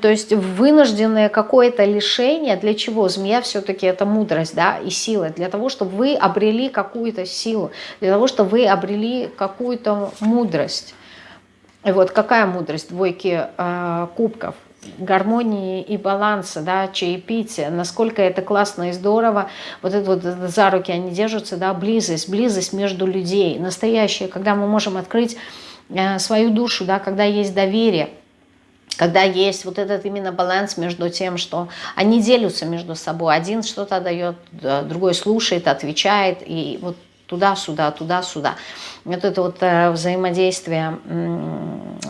Speaker 1: то есть вынужденное какое-то лишение, для чего? Змея все-таки это мудрость да, и сила, для того, чтобы вы обрели какую-то силу, для того, чтобы вы обрели какую-то мудрость. И вот какая мудрость двойки э, кубков? Гармонии и баланса, да, чаепития, насколько это классно и здорово, вот это вот за руки они держатся, да, близость, близость между людей, настоящая, когда мы можем открыть э, свою душу, да, когда есть доверие, когда есть вот этот именно баланс между тем, что они делятся между собой. Один что-то дает, другой слушает, отвечает, и вот туда-сюда, туда-сюда. Вот это вот э, взаимодействие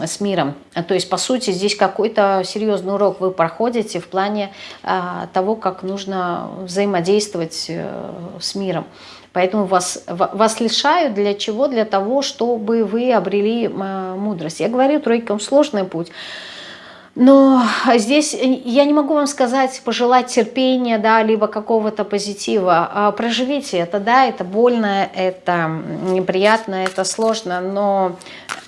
Speaker 1: с миром. То есть, по сути, здесь какой-то серьезный урок вы проходите в плане э, того, как нужно взаимодействовать э, с миром. Поэтому вас, вас лишают для чего? Для того, чтобы вы обрели мудрость. Я говорю, тройкам сложный путь. Но здесь я не могу вам сказать, пожелать терпения, да, либо какого-то позитива. А проживите это, да, это больно, это неприятно, это сложно, но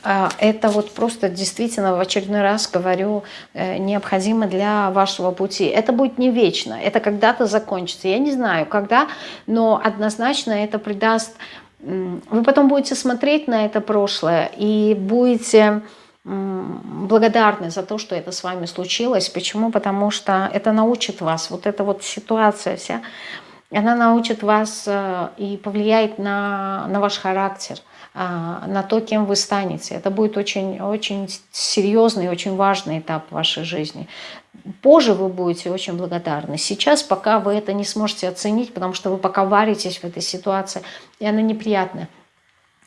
Speaker 1: а, это вот просто действительно в очередной раз говорю, э, необходимо для вашего пути. Это будет не вечно, это когда-то закончится. Я не знаю, когда, но однозначно это придаст... Вы потом будете смотреть на это прошлое и будете благодарны за то, что это с вами случилось. Почему? Потому что это научит вас, вот эта вот ситуация вся, она научит вас э, и повлияет на, на ваш характер, а, на то, кем вы станете. Это будет очень, очень серьезный, очень важный этап вашей жизни. Позже вы будете очень благодарны. Сейчас пока вы это не сможете оценить, потому что вы пока варитесь в этой ситуации, и она неприятная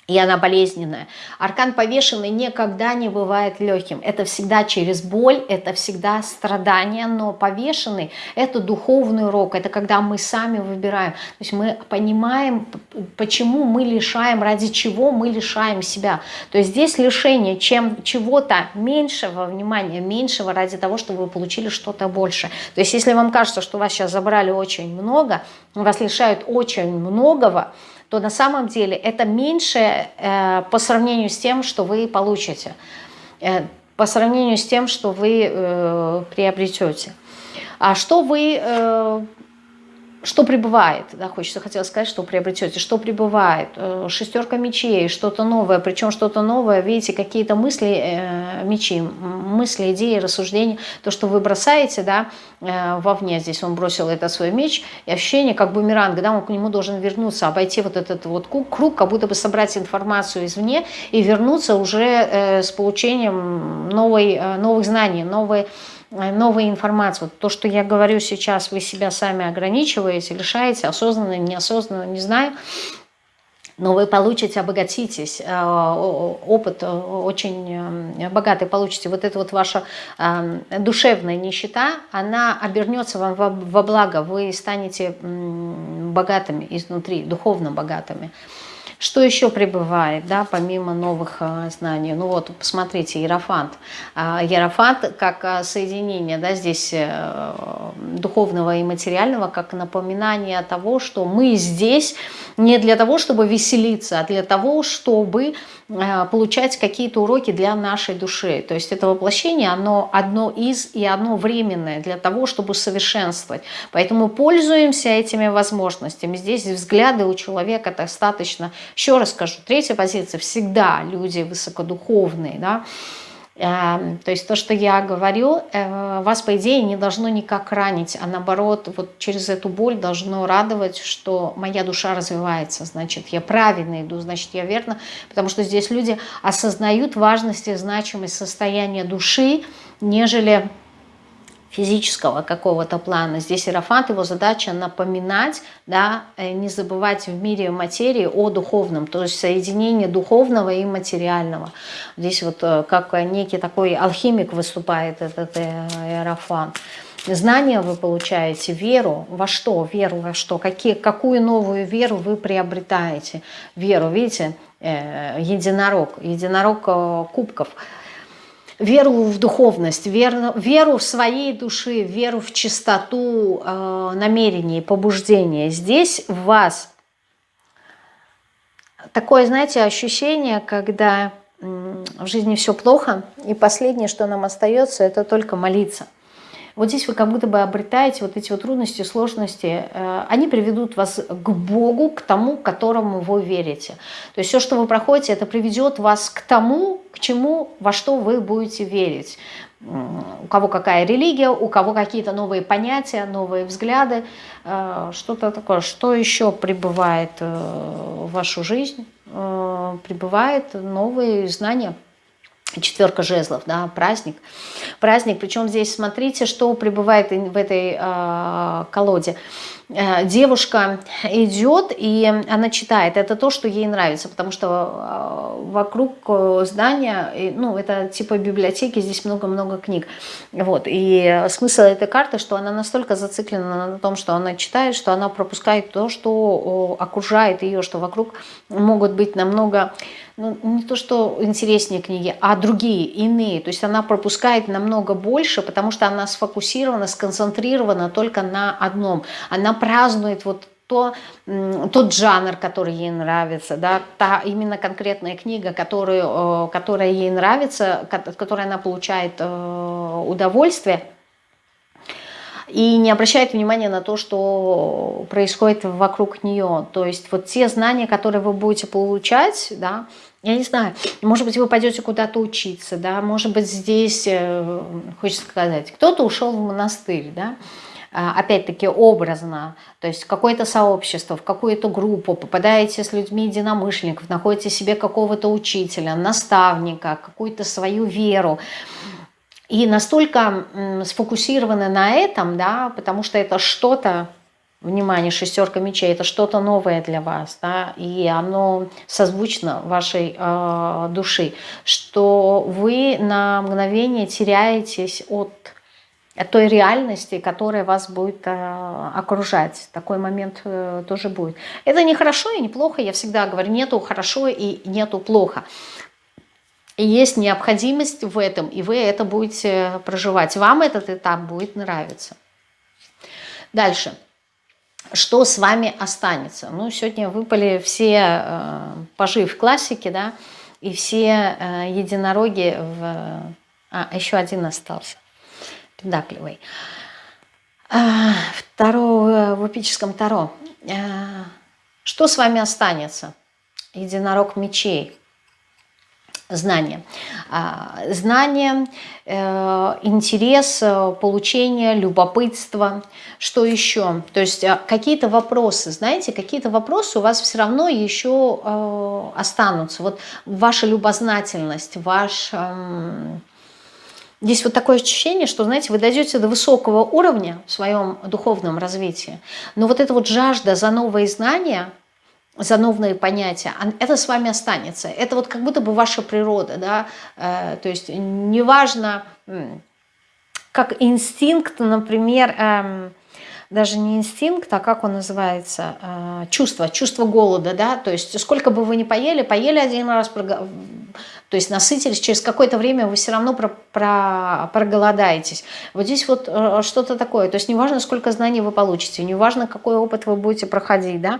Speaker 1: и она болезненная. Аркан повешенный никогда не бывает легким. Это всегда через боль, это всегда страдание, но повешенный – это духовный урок, это когда мы сами выбираем. То есть мы понимаем, почему мы лишаем, ради чего мы лишаем себя. То есть здесь лишение чем чего-то меньшего внимания, меньшего ради того, чтобы вы получили что-то больше. То есть если вам кажется, что вас сейчас забрали очень много, вас лишают очень многого, то на самом деле это меньше э, по сравнению с тем, что вы получите. Э, по сравнению с тем, что вы э, приобретете. А что вы э, что прибывает, да, хочется, хотела сказать, что приобретете, что прибывает, э, шестерка мечей, что-то новое, причем что-то новое, видите, какие-то мысли, э, мечи, мысли, идеи, рассуждения, то, что вы бросаете, да, э, вовне, здесь он бросил этот свой меч, и ощущение, как бумеранг, да, он к нему должен вернуться, обойти вот этот вот круг, как будто бы собрать информацию извне и вернуться уже э, с получением новой, новых знаний, новой новой информации. То, что я говорю сейчас, вы себя сами ограничиваете, лишаете, осознанно, неосознанно, не знаю, но вы получите, обогатитесь, э, опыт э, очень богатый получите. Вот эта вот ваша душевная нищета, она обернется вам во благо, вы станете богатыми изнутри, духовно богатыми. Что еще прибывает, да, помимо новых а, знаний? Ну вот, посмотрите, Ерофант. А, Ерофант как а, соединение, да, здесь э, духовного и материального, как напоминание того, что мы здесь не для того, чтобы веселиться, а для того, чтобы получать какие-то уроки для нашей души. То есть это воплощение, оно одно из и одно временное для того, чтобы совершенствовать. Поэтому пользуемся этими возможностями. Здесь взгляды у человека достаточно, еще раз скажу, третья позиция, всегда люди высокодуховные, да, Эм, то есть то, что я говорю, э, вас, по идее, не должно никак ранить, а наоборот, вот через эту боль должно радовать, что моя душа развивается, значит, я правильно иду, значит, я верно, потому что здесь люди осознают важность и значимость состояния души, нежели физического какого-то плана. Здесь Иерофант, его задача напоминать, да, э, не забывать в мире материи о духовном, то есть соединение духовного и материального. Здесь вот э, как некий такой алхимик выступает этот э, Иерофант. Знания вы получаете, веру во что, веру во что, какие, какую новую веру вы приобретаете. Веру, видите, единорог, единорог кубков – веру в духовность, веру, веру в своей души, веру в чистоту э, намерений, побуждения. Здесь в вас такое, знаете, ощущение, когда в жизни все плохо, и последнее, что нам остается, это только молиться – вот здесь вы как будто бы обретаете вот эти вот трудности, сложности, э, они приведут вас к Богу, к тому, которому вы верите. То есть все, что вы проходите, это приведет вас к тому, к чему, во что вы будете верить. У кого какая религия, у кого какие-то новые понятия, новые взгляды, э, что-то такое. Что еще прибывает э, в вашу жизнь? Прибывает новые знания четверка жезлов, да, праздник. Праздник, причем здесь смотрите, что пребывает в этой э, колоде. Э, девушка идет, и она читает. Это то, что ей нравится, потому что э, вокруг э, здания, ну, это типа библиотеки, здесь много-много книг. Вот. И смысл этой карты, что она настолько зациклена на том, что она читает, что она пропускает то, что окружает ее, что вокруг могут быть намного, ну, не то, что интереснее книги, а другие, иные. То есть она пропускает намного больше, потому что она сфокусирована, сконцентрирована только на одном. Она празднует вот то, тот жанр, который ей нравится, да, та именно конкретная книга, которую, э, которая ей нравится, от которой она получает э, удовольствие, и не обращает внимания на то, что происходит вокруг нее. То есть вот те знания, которые вы будете получать, да, я не знаю, может быть, вы пойдете куда-то учиться, да, может быть, здесь, э, хочется сказать, кто-то ушел в монастырь, да, опять-таки образно, то есть какое-то сообщество, в какую-то группу, попадаете с людьми единомышленников, находите себе какого-то учителя, наставника, какую-то свою веру, и настолько сфокусированы на этом, да, потому что это что-то, внимание, шестерка мечей, это что-то новое для вас, да, и оно созвучно вашей э, души, что вы на мгновение теряетесь от той реальности, которая вас будет э, окружать. Такой момент э, тоже будет. Это не хорошо и не плохо, я всегда говорю, нету хорошо и нету плохо. И есть необходимость в этом, и вы это будете проживать. Вам этот этап будет нравиться. Дальше. Что с вами останется? Ну, сегодня выпали все э, пажи в классике, да, и все э, единороги в А, еще один остался. Педакливый. А, второго в эпическом Таро. А, что с вами останется? Единорог мечей. Знание. А, знание, э, интерес, э, получение, любопытство. Что еще? То есть какие-то вопросы, знаете, какие-то вопросы у вас все равно еще э, останутся. Вот ваша любознательность, ваш... Здесь вот такое ощущение, что, знаете, вы дойдете до высокого уровня в своем духовном развитии, но вот эта вот жажда за новые знания – за новые понятия, это с вами останется. Это вот как будто бы ваша природа, да, э, то есть неважно, как инстинкт, например, эм, даже не инстинкт, а как он называется, э, чувство, чувство голода, да, то есть сколько бы вы ни поели, поели один раз, то есть насытились, через какое-то время вы все равно про, про, проголодаетесь. Вот здесь вот э, что-то такое, то есть неважно, сколько знаний вы получите, неважно, какой опыт вы будете проходить, да,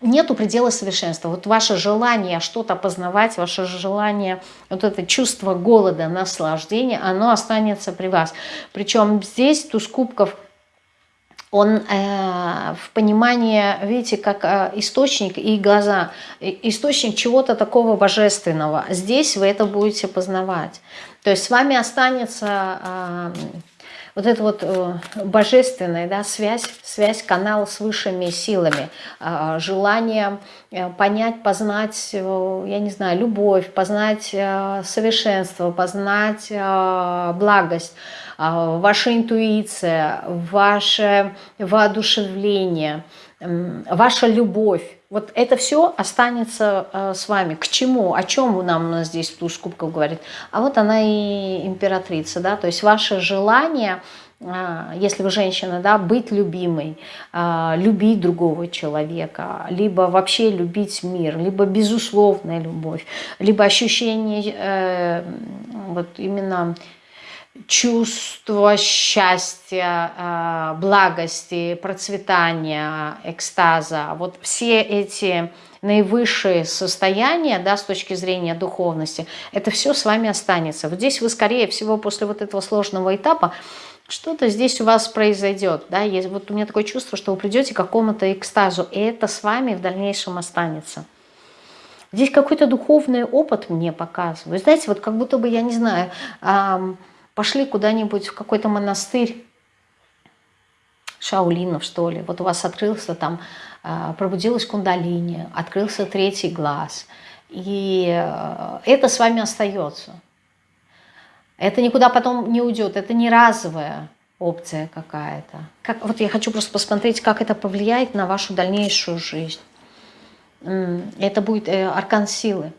Speaker 1: нету предела совершенства. Вот ваше желание что-то познавать, ваше желание, вот это чувство голода, наслаждения, оно останется при вас. Причем здесь туз кубков, он э, в понимании, видите, как э, источник и глаза, источник чего-то такого божественного. Здесь вы это будете познавать. То есть с вами останется... Э, вот это вот э, божественная да, связь, связь, канал с высшими силами, э, желание э, понять, познать, э, я не знаю, любовь, познать совершенство, познать благость, э, ваша интуиция, ваше воодушевление, ваша любовь. Вот это все останется э, с вами. К чему? О чем нам у нас здесь туз кубков говорит? А вот она и императрица, да, то есть ваше желание, э, если вы женщина, да, быть любимой, э, любить другого человека, либо вообще любить мир, либо безусловная любовь, либо ощущение э, вот именно чувство счастья, а, благости, процветания, экстаза. Вот все эти наивысшие состояния, да, с точки зрения духовности, это все с вами останется. Вот здесь вы, скорее всего, после вот этого сложного этапа, что-то здесь у вас произойдет, да, есть, вот у меня такое чувство, что вы придете к какому-то экстазу, и это с вами в дальнейшем останется. Здесь какой-то духовный опыт мне показывает. Знаете, вот как будто бы, я не знаю, эм, пошли куда-нибудь в какой-то монастырь, шаулинов, что ли. Вот у вас открылся там, а, пробудилась кундалини, открылся третий глаз. И э, это с вами остается. Это никуда потом не уйдет. Это не разовая опция какая-то. Как, вот я хочу просто посмотреть, как это повлияет на вашу дальнейшую жизнь. Это будет э, аркан силы.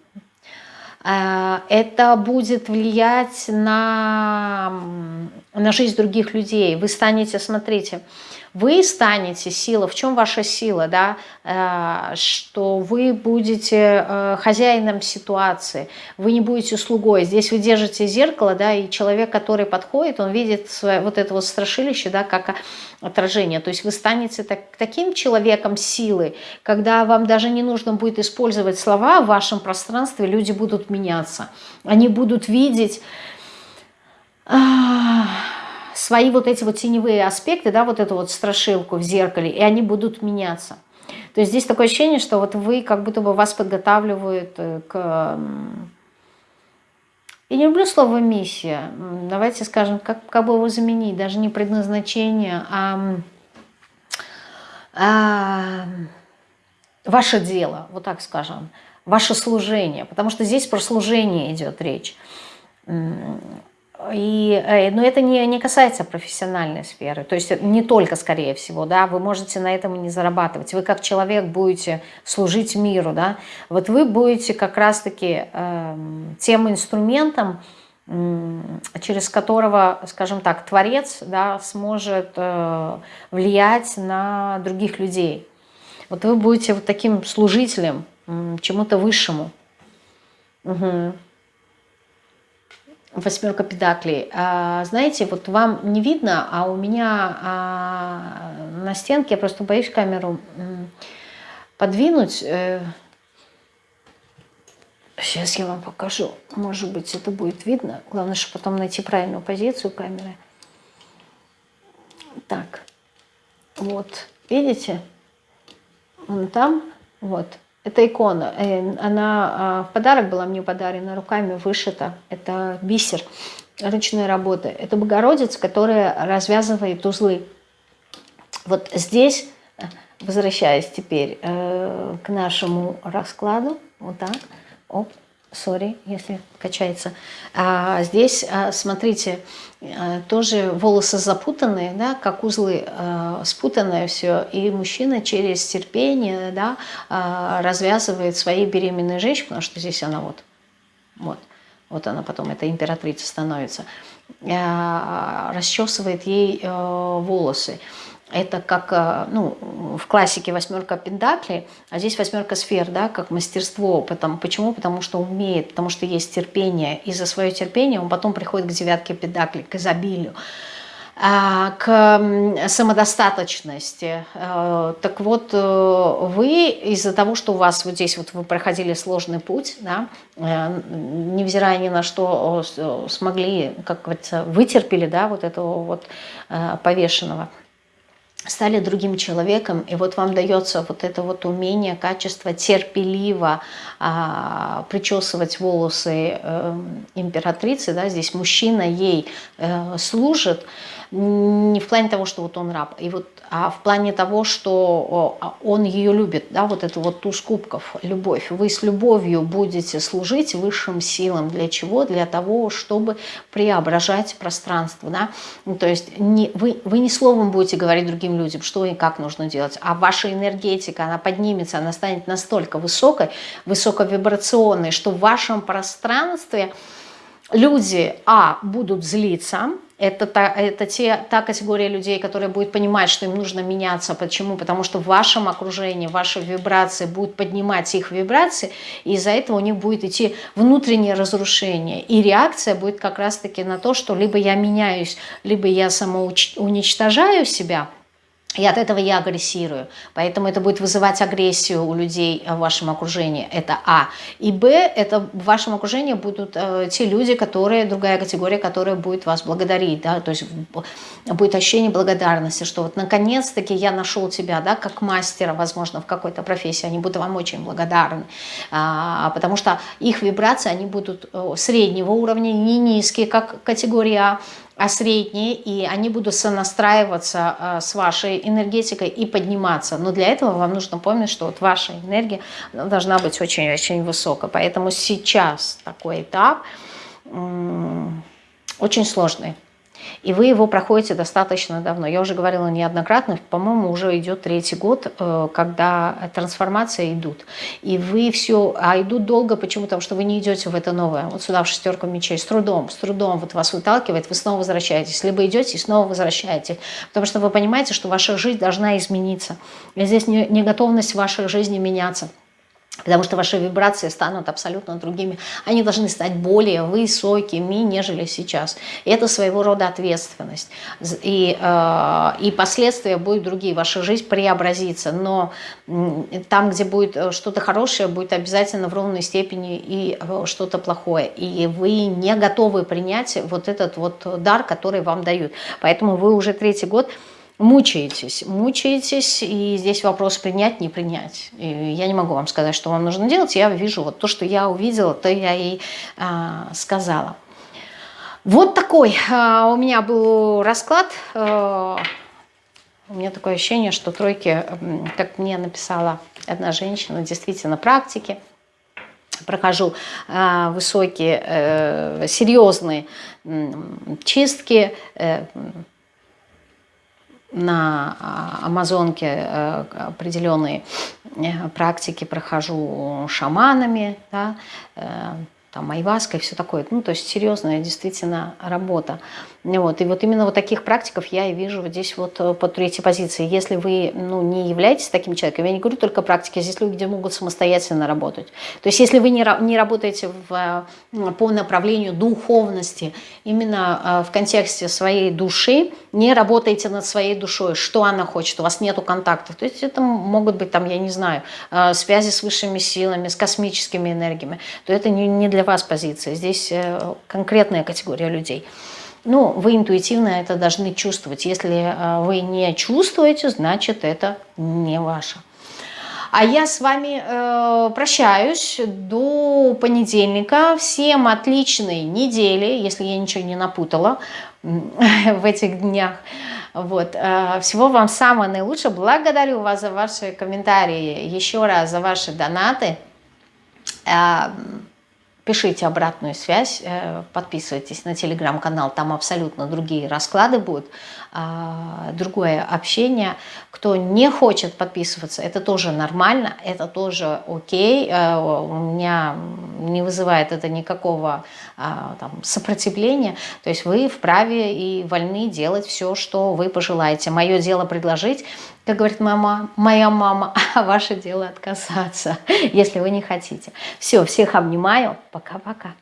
Speaker 1: Э, это будет влиять на, на жизнь других людей. Вы станете, смотрите, вы станете сила. В чем ваша сила? Да? Э, что вы будете э, хозяином ситуации, вы не будете слугой. Здесь вы держите зеркало, да, и человек, который подходит, он видит свое, вот это вот страшилище, да, как отражение. То есть вы станете так, таким человеком силы, когда вам даже не нужно будет использовать слова в вашем пространстве, люди будут меняться. Они будут видеть свои вот эти вот теневые аспекты, да, вот эту вот страшилку в зеркале, и они будут меняться. То есть здесь такое ощущение, что вот вы, как будто бы вас подготавливают э, к... Я не люблю слово «миссия». Давайте скажем, как, как бы его заменить, даже не предназначение, а, а ваше дело, вот так скажем, ваше служение. Потому что здесь про служение идет речь. И, э, но это не, не касается профессиональной сферы, то есть не только, скорее всего, да, вы можете на этом и не зарабатывать. Вы как человек будете служить миру, да, вот вы будете как раз-таки э, тем инструментом, э, через которого, скажем так, Творец да, сможет э, влиять на других людей. Вот вы будете вот таким служителем э, чему-то высшему. Угу восьмерка педаклей. А, знаете, вот вам не видно, а у меня а, на стенке, я просто боюсь камеру подвинуть. Э, Сейчас я вам покажу. Может быть, это будет видно. Главное, чтобы потом найти правильную позицию камеры. Так. Вот. Видите? Вон там. Вот. Это икона. Э, она а, в подарок была мне подарена, руками вышита. Это бисер ручной работы. Это Богородица, которая развязывает узлы. Вот здесь, возвращаясь теперь э, к нашему раскладу, вот так, оп, сори, если качается. А здесь, а, смотрите, а, тоже волосы запутанные, да, как узлы, а, спутанное все, и мужчина через терпение, да, развязывает своей беременной женщине, потому что здесь она вот, вот, вот она потом, эта императрица становится, расчесывает ей э, волосы. Это как э, ну, в классике восьмерка пентаклей, а здесь восьмерка сфер, да, как мастерство. Потому, почему? Потому что умеет, потому что есть терпение. И за свое терпение он потом приходит к девятке пентаклей, к изобилию а, к самодостаточности. Э, так вот, э, вы из-за того, что у вас вот здесь вот вы проходили сложный путь, да, невзирая ни на что смогли, как говорится, вытерпели да, вот этого вот повешенного, стали другим человеком, и вот вам дается вот это вот умение, качество терпеливо а, причесывать волосы э, императрицы, да, здесь мужчина ей э, служит, не в плане того, что вот он раб, и вот, а в плане того, что а, он ее любит, да, вот это вот туз кубков, любовь. Вы с любовью будете служить высшим силам. Для чего? Для того, чтобы преображать пространство, да. Ну, то есть не, вы, вы не словом будете говорить другим людям, что и как нужно делать, а ваша энергетика, она поднимется, она станет настолько высокой, высоковибрационной, что в вашем пространстве люди, а, будут злиться, это, та, это те, та категория людей, которая будет понимать, что им нужно меняться. Почему? Потому что в вашем окружении, ваши вибрации будут поднимать их вибрации, и из-за этого у них будет идти внутреннее разрушение. И реакция будет как раз-таки на то, что либо я меняюсь, либо я самоуничтожаю себя – и от этого я агрессирую. Поэтому это будет вызывать агрессию у людей в вашем окружении. Это А. И Б, это в вашем окружении будут э, те люди, которые, другая категория, которая будет вас благодарить. Да? То есть будет ощущение благодарности, что вот наконец-таки я нашел тебя, да, как мастера, возможно, в какой-то профессии. Они будут вам очень благодарны. А, потому что их вибрации, они будут э, среднего уровня, не низкие, как категория А а средние, и они будут сонастраиваться э, с вашей энергетикой и подниматься. Но для этого вам нужно помнить, что вот ваша энергия должна быть очень-очень высокой. Поэтому сейчас такой этап очень сложный. И вы его проходите достаточно давно. Я уже говорила неоднократно, по-моему, уже идет третий год, э, когда трансформации идут. И вы все, а идут долго, почему? Потому что вы не идете в это новое. Вот сюда в шестерку мечей, с трудом, с трудом вот вас выталкивает, вы снова возвращаетесь. Либо идете и снова возвращаетесь. Потому что вы понимаете, что ваша жизнь должна измениться. И здесь не, не готовность вашей жизни меняться. Потому что ваши вибрации станут абсолютно другими. Они должны стать более высокими, нежели сейчас. И это своего рода ответственность. И, э, и последствия будут другие. Ваша жизнь преобразится. Но там, где будет э, что-то хорошее, будет обязательно в ровной степени и э, что-то плохое. И вы не готовы принять вот этот вот дар, который вам дают. Поэтому вы уже третий год мучаетесь, мучаетесь, и здесь вопрос принять, не принять. И я не могу вам сказать, что вам нужно делать, я вижу вот то, что я увидела, то я и а, сказала. Вот такой а, у меня был расклад. А, у меня такое ощущение, что тройки, как мне написала одна женщина, действительно практики, прохожу а, высокие, э, серьезные чистки, э, на а, Амазонке э, определенные э, практики прохожу шаманами, да, э, там айваска и все такое. Ну, то есть серьезная действительно работа. Вот. И вот именно вот таких практиков я и вижу здесь вот э, по третьей позиции. Если вы ну, не являетесь таким человеком, я не говорю только практики, здесь люди могут самостоятельно работать. То есть если вы не, не работаете в, по направлению духовности, именно в контексте своей души, не работаете над своей душой, что она хочет, у вас нету контактов. То есть это могут быть там, я не знаю, связи с высшими силами, с космическими энергиями, то это не, не для вас позиция. Здесь э, конкретная категория людей. Ну, вы интуитивно это должны чувствовать. Если э, вы не чувствуете, значит, это не ваше. А я с вами э, прощаюсь до понедельника. Всем отличной недели, если я ничего не напутала в этих днях. Вот. Э, всего вам самого наилучшего. Благодарю вас за ваши комментарии, еще раз за ваши донаты. Пишите обратную связь, э, подписывайтесь на телеграм-канал, там абсолютно другие расклады будут, другое общение. Кто не хочет подписываться, это тоже нормально, это тоже окей, э, у меня не вызывает это никакого а, там, сопротивления, то есть вы вправе и вольны делать все, что вы пожелаете. Мое дело предложить, как говорит мама, моя мама, а ваше дело отказаться, если вы не хотите. Все, всех обнимаю, пока-пока.